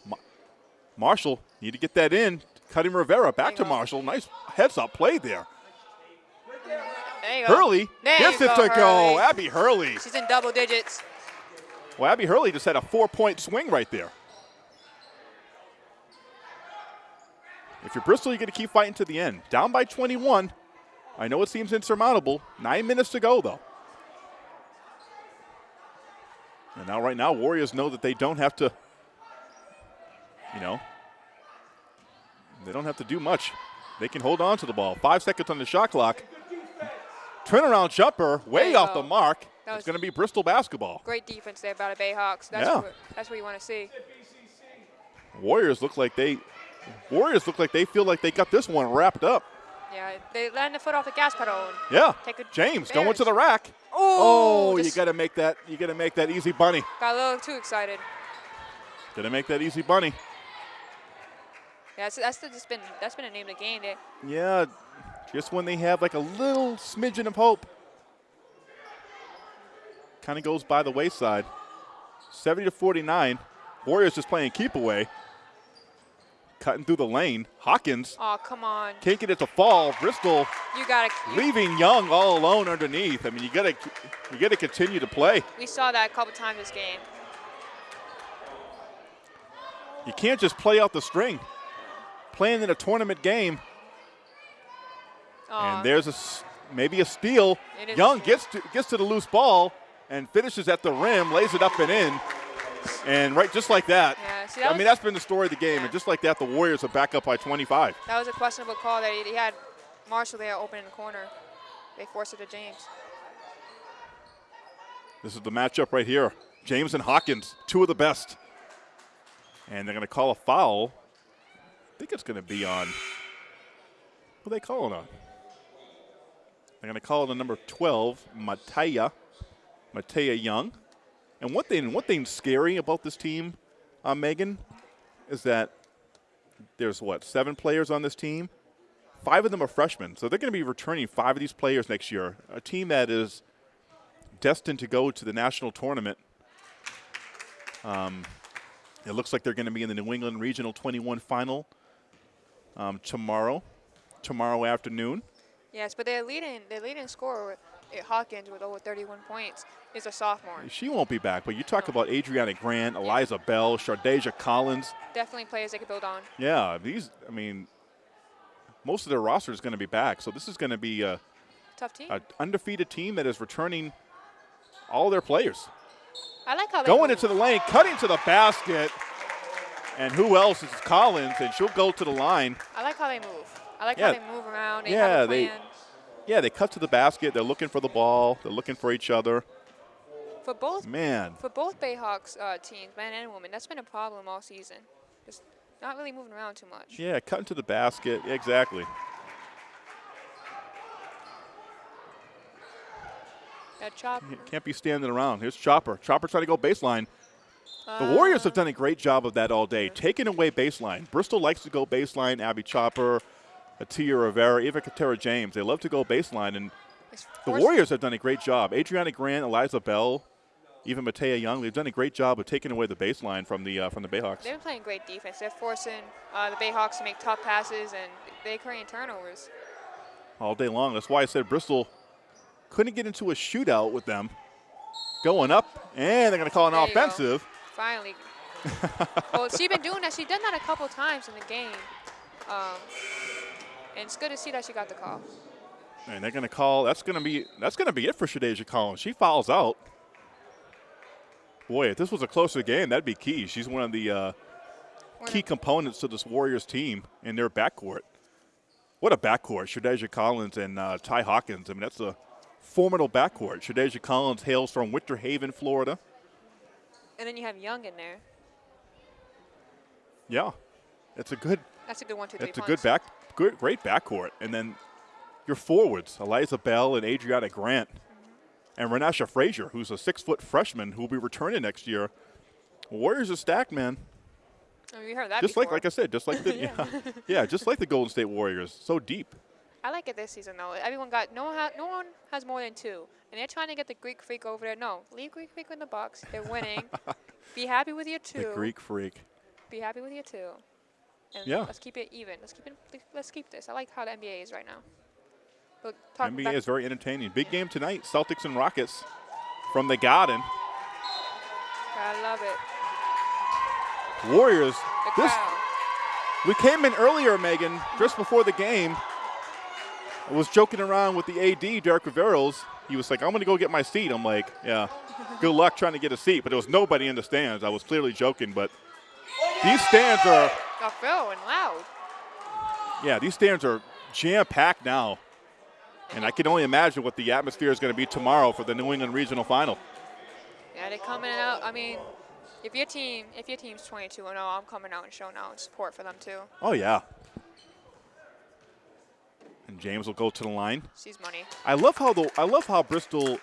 Ma- Marshall, need to get that in. Cutting Rivera back to. Marshall. Nice heads up play there. there. Hurley There gets it go, to go. Abby Hurley. She's in double digits. Well, Abby Hurley just had a four point swing right there. If you're Bristol, you're going to keep fighting to the end. Down by 21. I know it seems insurmountable. Nine minutes to go, though. And now, right now, Warriors know that they don't have to, you know, they don't have to do much. They can hold on to the ball. Five seconds on the shot clock. Turnaround jumper, way off go. the mark. That It's going to be Bristol basketball. Great defense there by the Bayhawks. That's Yeah. what, that's what you want to see. Warriors look like they Warriors look like they feel like they got this one wrapped up. Yeah, they land the foot off the gas pedal. Yeah. Take a James Bears. going to the rack. Oh, Oh, you got to make that you got to make that easy bunny. got a little too excited. Got to make that easy bunny. Yeah, that's, that's just been that's been a name of the game. Eh? There. Yeah. Just when they have like a little smidgen of hope. Kind of goes by the wayside. 70 to 49. Warriors just playing keep away. Cutting through the lane. Hawkins Oh, come on. can't get it to fall. Bristol You got to. leaving Young all alone underneath. I mean, you got to you got to continue to play. We saw that a couple times this game. You can't just play out the string. Playing in a tournament game, Oh, and there's a maybe a steal. It is a Young gets to gets to the loose ball and finishes at the rim, lays it up and in, and right just like that. Yeah, see, that I was- mean, that's been the story of the game, Yeah. and just like that, the Warriors are back up by 25. that was a questionable call that he, he had Marshall there open in the corner. They forced it to James. This is the matchup right here. James and Hawkins, two of the best. And they're going to call a foul. I think it's going to be on. Who they calling on? They're going to call it on number 12, Mataya. Mataya Young. And one thing, one thing scary about this team, uh, Megan, is that there's what seven players on this team. Five of them are freshmen, so they're going to be returning five of these players next year. A team that is destined to go to the national tournament. Um, it looks like they're going to be in the New England Regional 21 final um, tomorrow, tomorrow afternoon. Yes, but their leading their leading scorer Hawkins with over 31 points is a sophomore. She won't be back, but you talk about Adriana Grant, Eliza Bell, Shadeja Collins. Definitely players they could build on. Yeah, these. I mean, most of their roster is going to be back, so this is going to be a, Tough team. a undefeated team that is returning all their players. I like how Going into the lane, cutting to the basket. And who else is Collins? And she'll go to the line. I like how they move. I like Yeah. how they move around. They Yeah, they- Yeah, they cut to the basket. They're looking for the ball. They're looking for each other. for both Man, for both Bayhawks uh, teams, man and woman, that's been a problem all season. Just not really moving around too much. yeah, cutting to the basket. Exactly. That chop. Can't be standing around. Here's Chopper. Chopper trying to go baseline. The Warriors have done a great job of that all day, taking away baseline. Bristol likes to go baseline. Abby Chopper, Atia Rivera, even Katera James. They love to go baseline, and the Warriors have done a great job. Adriana Grant, Eliza Bell, even Mataya Young. They've done a great job of taking away the baseline from the uh, from the Bayhawks. They've been playing great defense. They're forcing uh, the Bayhawks to make tough passes, and they're creating turnovers. all day long. That's why I said Bristol couldn't get into a shootout with them. Going up, and they're going to call an There offensive. Finally. well, she's been doing that. She's done that a couple times in the game. Um, and it's good to see that she got the call. And they're going to call. That's going to be that's going to be it for Shadeja Collins. She fouls out. Boy, if this was a closer game, that'd be key. She's one of the uh, key components to this Warriors team in their backcourt. What a backcourt! Shadeja Collins and uh, Ty Hawkins. I mean, that's a formidable backcourt. Shadeja Collins hails from Winter Haven, Florida. And then you have Young in there. Yeah, it's a good That's a good one, two, three It's a good back, good, great backcourt, and then your forwards, Eliza Bell and Adriana Grant, mm-hmm. and Renasha Frazier, who's a six-foot freshman who will be returning next year. Warriors are stacked, man. I mean, we heard that Just like, before. like I said, just like the yeah. yeah, just like the Golden State Warriors, so deep. I like it this season though. Everyone got no one. No one has more than two, and they're trying to get the Greek Freak over there. No, leave Greek Freak in the box. They're winning. Be happy with your two. The Greek freak. Be happy with your two. And Yeah. Let's keep it even. Let's keep it. Let's keep this. I like how the NBA is right now. Talk NBA is very entertaining. Big game tonight. Celtics and Rockets from the Garden. I love it. Warriors. The This crowd. we came in earlier, Megan, just before the game. I was joking around with the AD, Derek Riveros. He was like, "I'm going to go get my seat." I'm like, "Yeah, good luck trying to get a seat." But there was nobody in the stands. I was clearly joking, but these stands are, Got and loud. yeah, these stands are jam packed now. And I can only imagine what the atmosphere is going to be tomorrow for the New England Regional Final. Yeah, they're coming out. I mean, if your team, if your team's 22 and 0, I'm coming out and showing out support for them too. Oh yeah. And James will go to the line. Sees money. I love how the I love how Bristol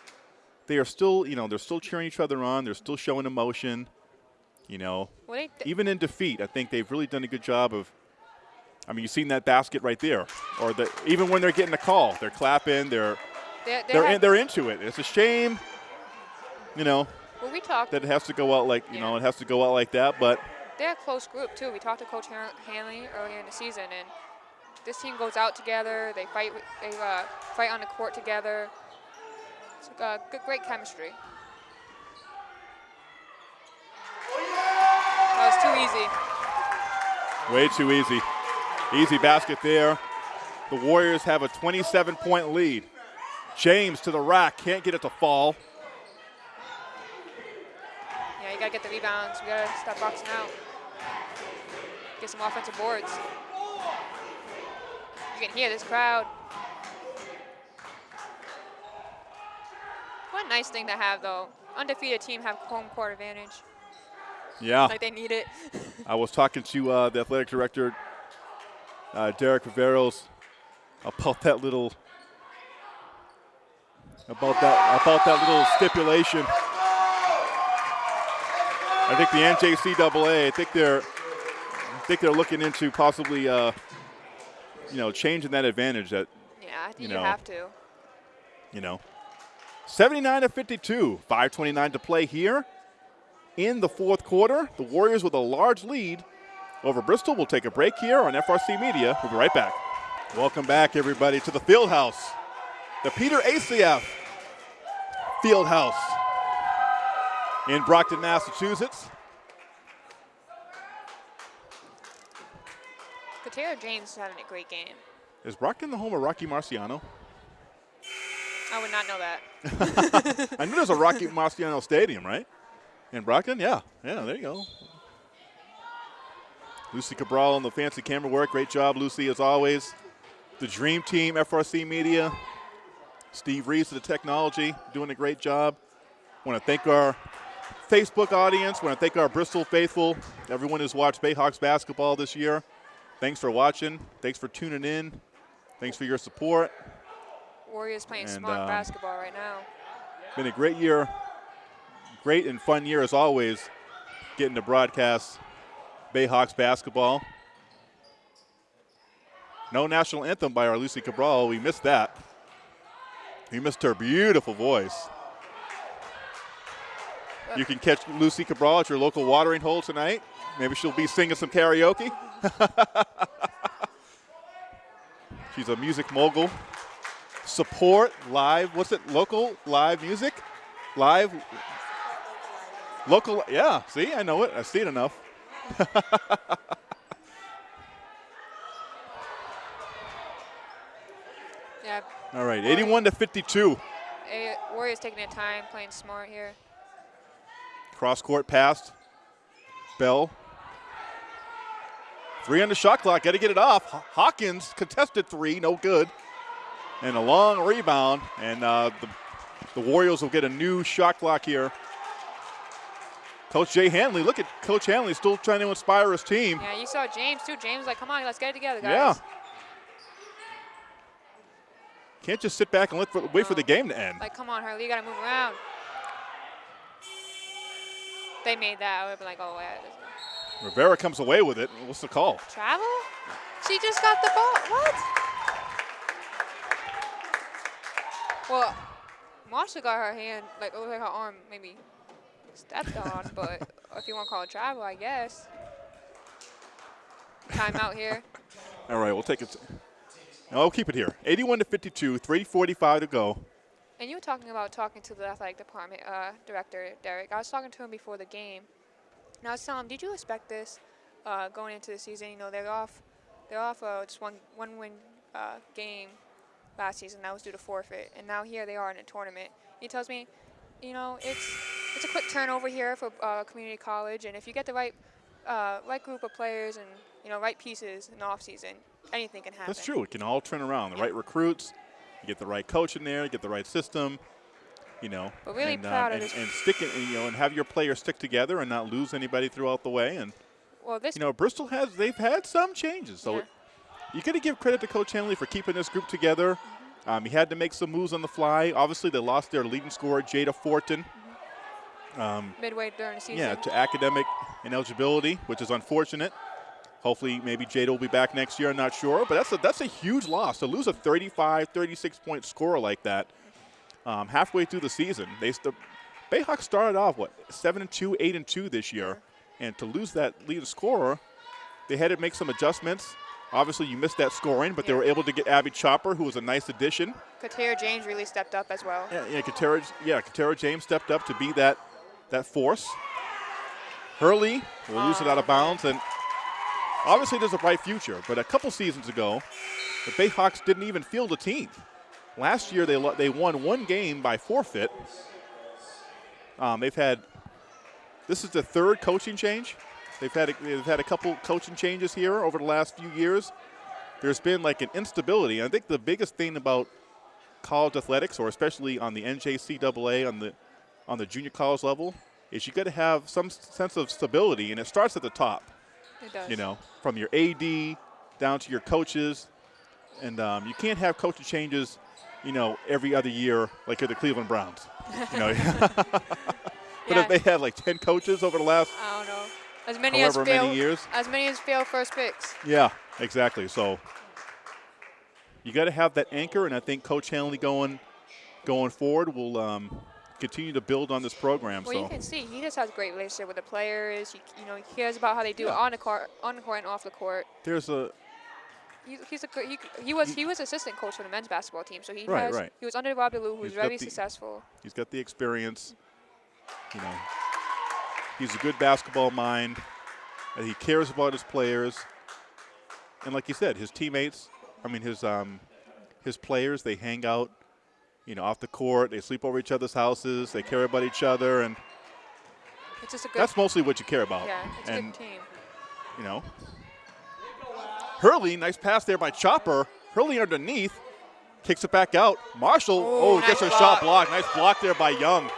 they are still, you know, they're still cheering each other on. They're still showing emotion. You know, even in defeat, I think they've really done a good job of I mean, you've seen that basket right there. Or the even when they're getting a call, they're clapping, they're they're, they they're in, they're into it. It's a shame, you know, well, we talked. that it has to go out like, you know, it has to go out like that, but They're a close group too. We talked to Coach Hanley earlier in the season, and this team goes out together. They fight. They uh, fight on the court together. It's uh, good, great chemistry. That was too easy. Way too easy. Easy basket there. The Warriors have a 27 point lead. James to the rack, can't get it to fall. Yeah, you gotta get the rebounds. We gotta stop boxing out. Get some offensive boards. You can hear this crowd. What a nice thing to have, though. Undefeated team have home court advantage. Yeah, Like they need it. I was talking to uh, the athletic director, uh, Derek Riveros, about that little about that about that little stipulation. I think the NJCAA, I think they're I think they're looking into possibly uh, you know changing that advantage that yeah, I think You you, have to. you know. 79 to 52, 529 to play here in the fourth quarter. The Warriors with a large lead over Bristol. We'll take a break here on FRC Media. We'll be right back. Welcome back, everybody, to the Field House, the Peter ACF Field House in Brockton, Massachusetts. James is having a great game. Is Brockton the home of Rocky Marciano? I would not know that. I knew there's a Rocky Marciano Stadium, right? In Brockton? Yeah. Yeah, there you go. Lucy Cabral on the fancy camera work. Great job, Lucy, as always. The Dream Team, FRC Media. Steve Reese of the technology, doing a great job. Want to thank our Facebook audience. Want to thank our Bristol faithful, everyone who's watched Bayhawks basketball this year. Thanks for watching. Thanks for tuning in. Thanks for your support. Warriors playing And, smart um, basketball right now. Been a great year, great and fun year as always, getting to broadcast Bayhawks basketball. No national anthem by our Lucy Cabral. We missed that. We missed her beautiful voice. You can catch Lucy Cabral at your local watering hole tonight. Maybe she'll be singing some karaoke. She's a music mogul. Support live. What's it? Local live music? Live. Local. Yeah. See, I know it. I see it enough. Yeah, All right. 81 to 52. eh, Warriors taking their time, playing smart here. Cross court pass. Bell. Three on the shot clock. Got to get it off. Hawkins contested three. No good. And a long rebound. And uh, the, the Warriors will get a new shot clock here. Coach Jay Hanley. Look at Coach Hanley still trying to inspire his team. Yeah, you saw James too. James was like, come on, let's get it together, guys. Yeah. Can't just sit back and for, wait for the game to end. Like, come on, Hurley, you gotta move around. They made that. I would have been like, oh, yeah. Rivera comes away with it. What's the call? Travel? She just got the ball. What? Well, Marshall got her hand, like, like her arm maybe stepped on, but if you want to call it travel, I guess. Timeout here. All right, we'll take it. No, I'll keep it here. 81 to 52, 3:45 to go. And you were talking about talking to the athletic department uh, director, Derek. I was talking to him before the game. I was did you expect this uh, going into the season? You know, they're off, they're off uh, just one one win uh, game last season. That was due to forfeit, and now here they are in a tournament. He tells me, you know, it's it's a quick turnover here for uh, community college, and if you get the right uh, right group of players and you know right pieces in the off season, anything can happen. That's true. It can all turn around. The right recruits, you get the right coach in there, you get the right system. You know, But really and, uh, proud of and, this- and stick it, you know, and have your players stick together and not lose anybody throughout the way. And Well, this you know, Bristol has they've had some changes, so Yeah. you got to give credit to Coach Hanley for keeping this group together. Mm-hmm. Um, he had to make some moves on the fly. Obviously, they lost their leading scorer, Jada Fortin. Mm-hmm. Um, midway during the season. Yeah, to academic ineligibility, which is unfortunate. Hopefully, maybe Jada will be back next year. I'm not sure, but that's a that's a huge loss to lose a 35, 36 point scorer like that um, halfway through the season. They st- Bayhawks started off what seven and two, eight and two this year, and to lose that lead scorer, they had to make some adjustments. Obviously, you missed that scoring, but they were able to get Abby Chopper, who was a nice addition. Katera James really stepped up as well. Yeah, yeah, Katera, yeah, Katera James stepped up to be that that force. Hurley will lose it out of bounds, and obviously there's a bright future. But a couple seasons ago, the Bayhawks didn't even field a team. Last year they they won one game by forfeit. Um, they've had this is the third coaching change. They've had a, they've had a couple coaching changes here over the last few years. There's been like an instability. I think the biggest thing about college athletics, or especially on the NJCAA on the on the junior college level, is you got to have some sense of stability, and it starts at the top. It does. You know, from your AD down to your coaches, and um, you can't have coaching changes, you know, every other year like you're the Cleveland Browns. You know, but Yeah. if they had like ten coaches over the last, I don't know. As many as many fail, years. as many as fail first picks. yeah, exactly. So you got to have that anchor, and I think Coach Hanley going going forward will um, continue to build on this program. Well, so you can see he just has a great relationship with the players. He, you know, he cares about how they do Yeah. it on the court, on the court and off the court. there's a He's, he's a good, he, he was he was assistant coach for the men's basketball team, so he Right, has right. he was under Robbie Lou, who was very the- successful. He's got the experience. You know, he's a good basketball mind. And he cares about his players. And like you said, his teammates, I mean his um, his players, they hang out, you know, off the court. They sleep over each other's houses. They care about each other, and It's just a good that's mostly what you care about. yeah, it's a good team. you know, Hurley, nice pass there by Chopper. Hurley underneath, kicks it back out. Marshall, Ooh, oh, gets nice her shot blocked. Nice block there by Young.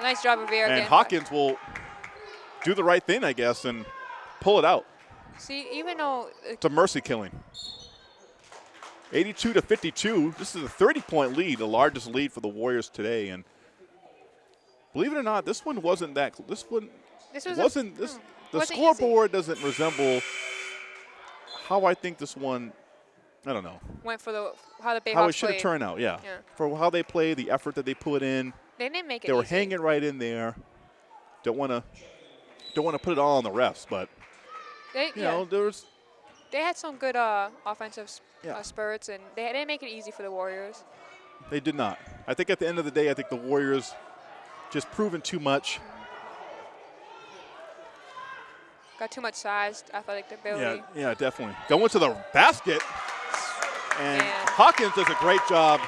Nice job of Rivera. and Hawkins will do the right thing, I guess, and pull it out. See, even though It's a mercy killing. 82 to 52. This is a 30-point lead, the largest lead for the Warriors today. And believe it or not, this one wasn't that. This one this was a- wasn't. This hmm, the wasn't easy. scoreboard doesn't resemble how I think this one. I don't know went for the how the Bayhawks how it should have turned out. Yeah. Yeah. for how they play, the effort that they put in. They didn't make it. They were easy. hanging right in there. Don't want to. Don't want to put it all on the refs, but They, you yeah, know there was they had some good uh, offensive Yeah. uh, spurts, and they didn't make it easy for the Warriors. They did not. I think at the end of the day, I think the Warriors just proven too much. Got too much size, athletic ability. yeah, yeah, definitely. Going to the basket, and Man. Hawkins does a great job.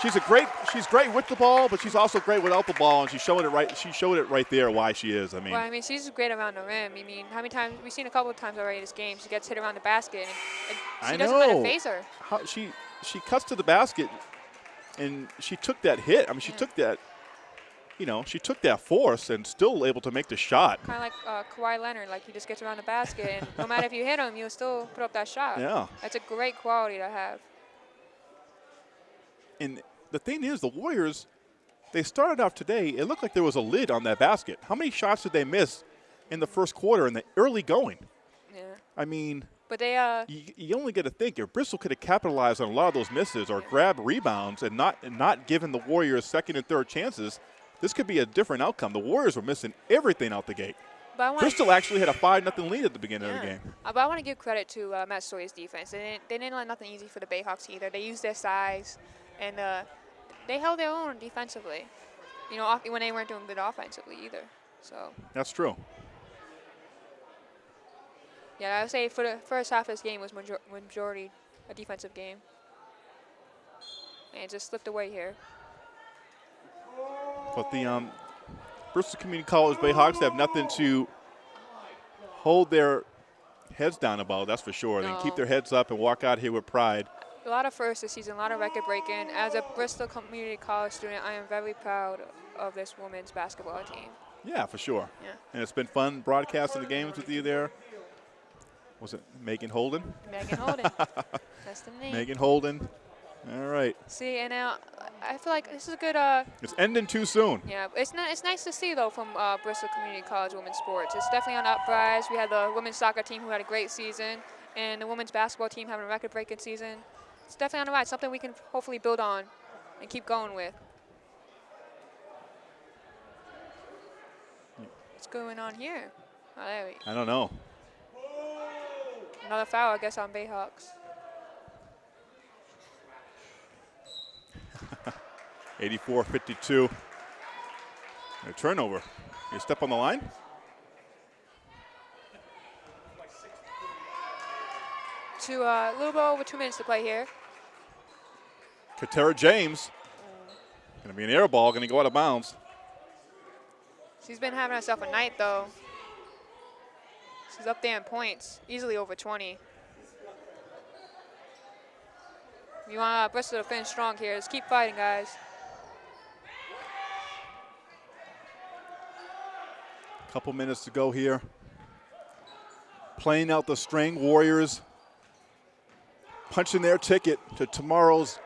She's a great. She's great with the ball, but she's also great without the ball, and she's showing it right. She showed it right there why she is. I mean, Well, I mean, she's great around the rim. I mean, how many times we've seen a couple of times already this game. She gets hit around the basket, and, and she I doesn't let know. it phase her. how she she cuts to the basket, and she took that hit. I mean, she Yeah. took that. You know, she took that force and still able to make the shot. Kind of like uh, Kawhi Leonard, like he just gets around the basket, and no matter if you hit him, you'll still put up that shot. Yeah. That's a great quality to have. And the thing is, the Warriors, they started off today. It looked like there was a lid on that basket. How many shots did they miss in the first quarter in the early going? Yeah. I mean, But they uh you, you only got to think if Bristol could have capitalized on a lot of those misses or grabbed rebounds and not and not given the Warriors second and third chances, this could be a different outcome. The Warriors were missing everything out the gate. but I want Bristol actually had a five nothing lead at the beginning of the game. Uh, but I want to give credit to uh, Massasoit's defense. They didn't, they didn't let nothing easy for the Bayhawks either. They used their size, and uh, they held their own defensively. You know, when they weren't doing good offensively either. So That's true. yeah, I would say for the first half of this game was major- majority a defensive game. And it just slipped away here. But the um, Bristol Community College Bayhawks have nothing to hold their heads down about. That's for sure. They can keep their heads up and walk out here with pride. A lot of firsts this season, a lot of record breaking. As a Bristol Community College student, I am very proud of this women's basketball team. Yeah, for sure. Yeah. And it's been fun broadcasting the games with you there. Was it Megan Holden? Megan Holden. That's the name. Megan Holden. All right. See, and now I feel like this is a good. Uh, It's ending too soon. yeah, it's not. It's nice to see though from uh, Bristol Community College women's sports. It's definitely on uprise. We had the women's soccer team who had a great season, and the women's basketball team having a record-breaking season. It's definitely on the rise. Something we can hopefully build on and keep going with. What's going on here? Oh, there we, I don't know. another foul, I guess, on Bayhawks. 84-52. A turnover. You step on the line? To uh, a little bit over two minutes to play here. Katera James. Going to be an air ball, going to go out of bounds. She's been having herself a night though. She's up there in points, easily over 20. You want uh, Bristol to finish strong here. Just keep fighting, guys. Couple minutes to go here. Playing out the string, Warriors punching their ticket to tomorrow's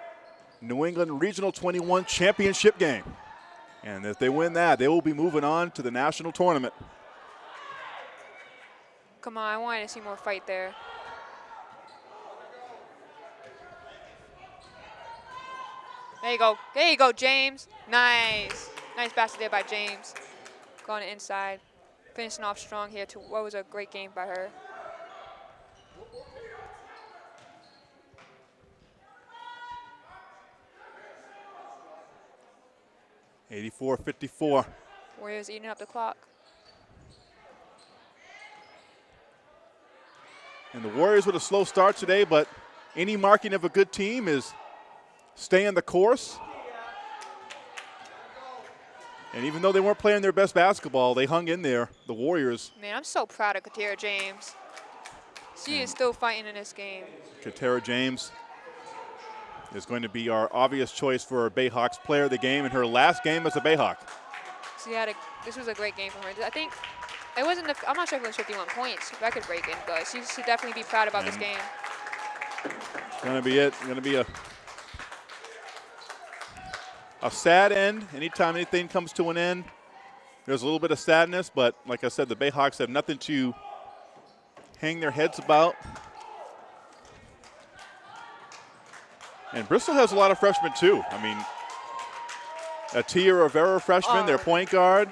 New England Regional 21 championship game. And if they win that, they will be moving on to the national tournament. Come on, I wanted to see more fight there. There you go. There you go, James. Nice. Nice basket there by James. Going inside. Finishing off strong here to what was a great game by her. Eighty-four fifty-four. Warriors eating up the clock. And the Warriors with a slow start today, but any marking of a good team is staying the course. And even though they weren't playing their best basketball, they hung in there, the Warriors. Man, I'm so proud of Katera James. She is still fighting in this game. Katera James is going to be our obvious choice for our Bayhawks player of the game in her last game as a Bayhawk. She had a. This was a great game for her. I think it wasn't. The, I'm not sure if it was 51 points, record breaking, but she should definitely be proud about this And- game. Going to be it. Going to be a a sad end. Anytime anything comes to an end, there's a little bit of sadness. But like I said, the Bayhawks have nothing to hang their heads about. And Bristol has a lot of freshmen too. I mean, Atia Rivera, freshman, their Oh. point guard.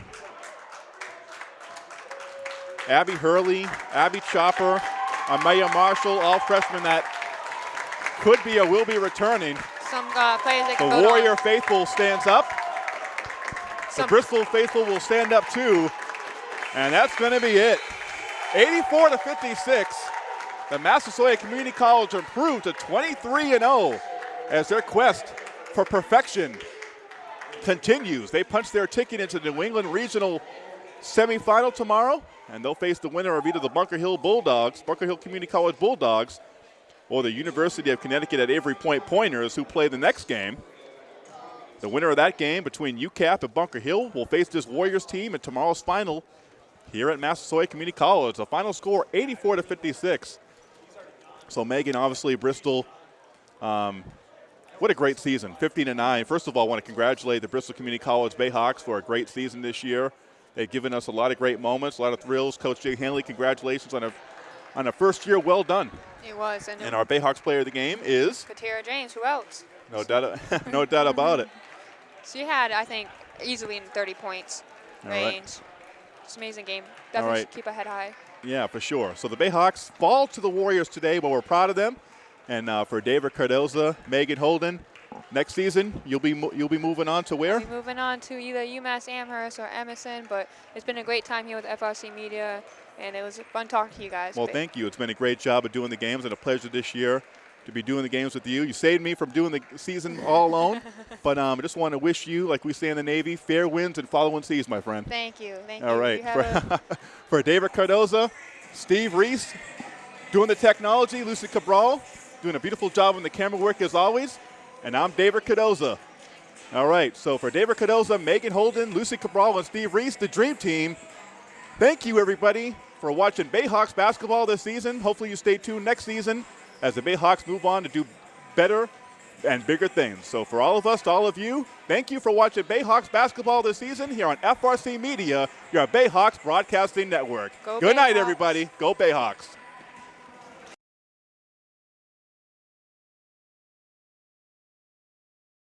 Abby Hurley, Abby Chopper, Amaya Marshall, all freshmen that could be or will be returning. Some uh, The Warrior on. faithful stands up. The Bristol faithful will stand up too. And that's going to be it. 84 to 56. The Massasoit Community College improved to 23 and 0 as their quest for perfection continues. They punch their ticket into the New England Regional semifinal tomorrow, and they'll face the winner of either the Bunker Hill Bulldogs, Bunker Hill Community College Bulldogs, or the University of Connecticut at Avery Point Pointers, who play the next game. The winner of that game between UCAP and Bunker Hill will face this Warriors team in tomorrow's final here at Massasoit Community College. The final score 84 to 56. So Megan, obviously Bristol, um, what a great season, 15 and 9. First of all, I want to congratulate the Bristol Community College Bayhawks for a great season this year. They've given us a lot of great moments, a lot of thrills. Coach Jay Hanley, congratulations on a on a first year well done. It was. And, And our Bayhawks player of the game is Katera James, who else? no doubt, no doubt about it. She had, I think, easily in 30 points All right. range. It's an amazing game. Definitely right. keep a head high. Yeah, for sure. So the Bayhawks fall to the Warriors today, but we're proud of them. And uh, for David Cardoza, Megan Holden, next season you'll be you'll be moving on to where? Moving on to either UMass Amherst or Emerson, but it's been a great time here with FRC Media, and it was fun talking to you guys. Well, thank you. It's been a great job of doing the games and a pleasure this year to be doing the games with you. You saved me from doing the season all alone, but um, I just want to wish you, like we say in the Navy, fair winds and following seas, my friend. Thank you. Thank All you. right. You For, for David Cardoza, Steve Reese, doing the technology, Lucy Cabral, doing a beautiful job on the camera work as always. And I'm David Cardoza. All right. So for David Cardoza, Megan Holden, Lucy Cabral, and Steve Reese, the Dream Team, thank you, everybody, for watching Bayhawks basketball this season. Hopefully, you stay tuned next season as the Bayhawks move on to do better and bigger things. So, for all of us, to all of you, thank you for watching Bayhawks basketball this season here on FRC Media, your Bayhawks Broadcasting Network. Go Good night, everybody. Go Bayhawks.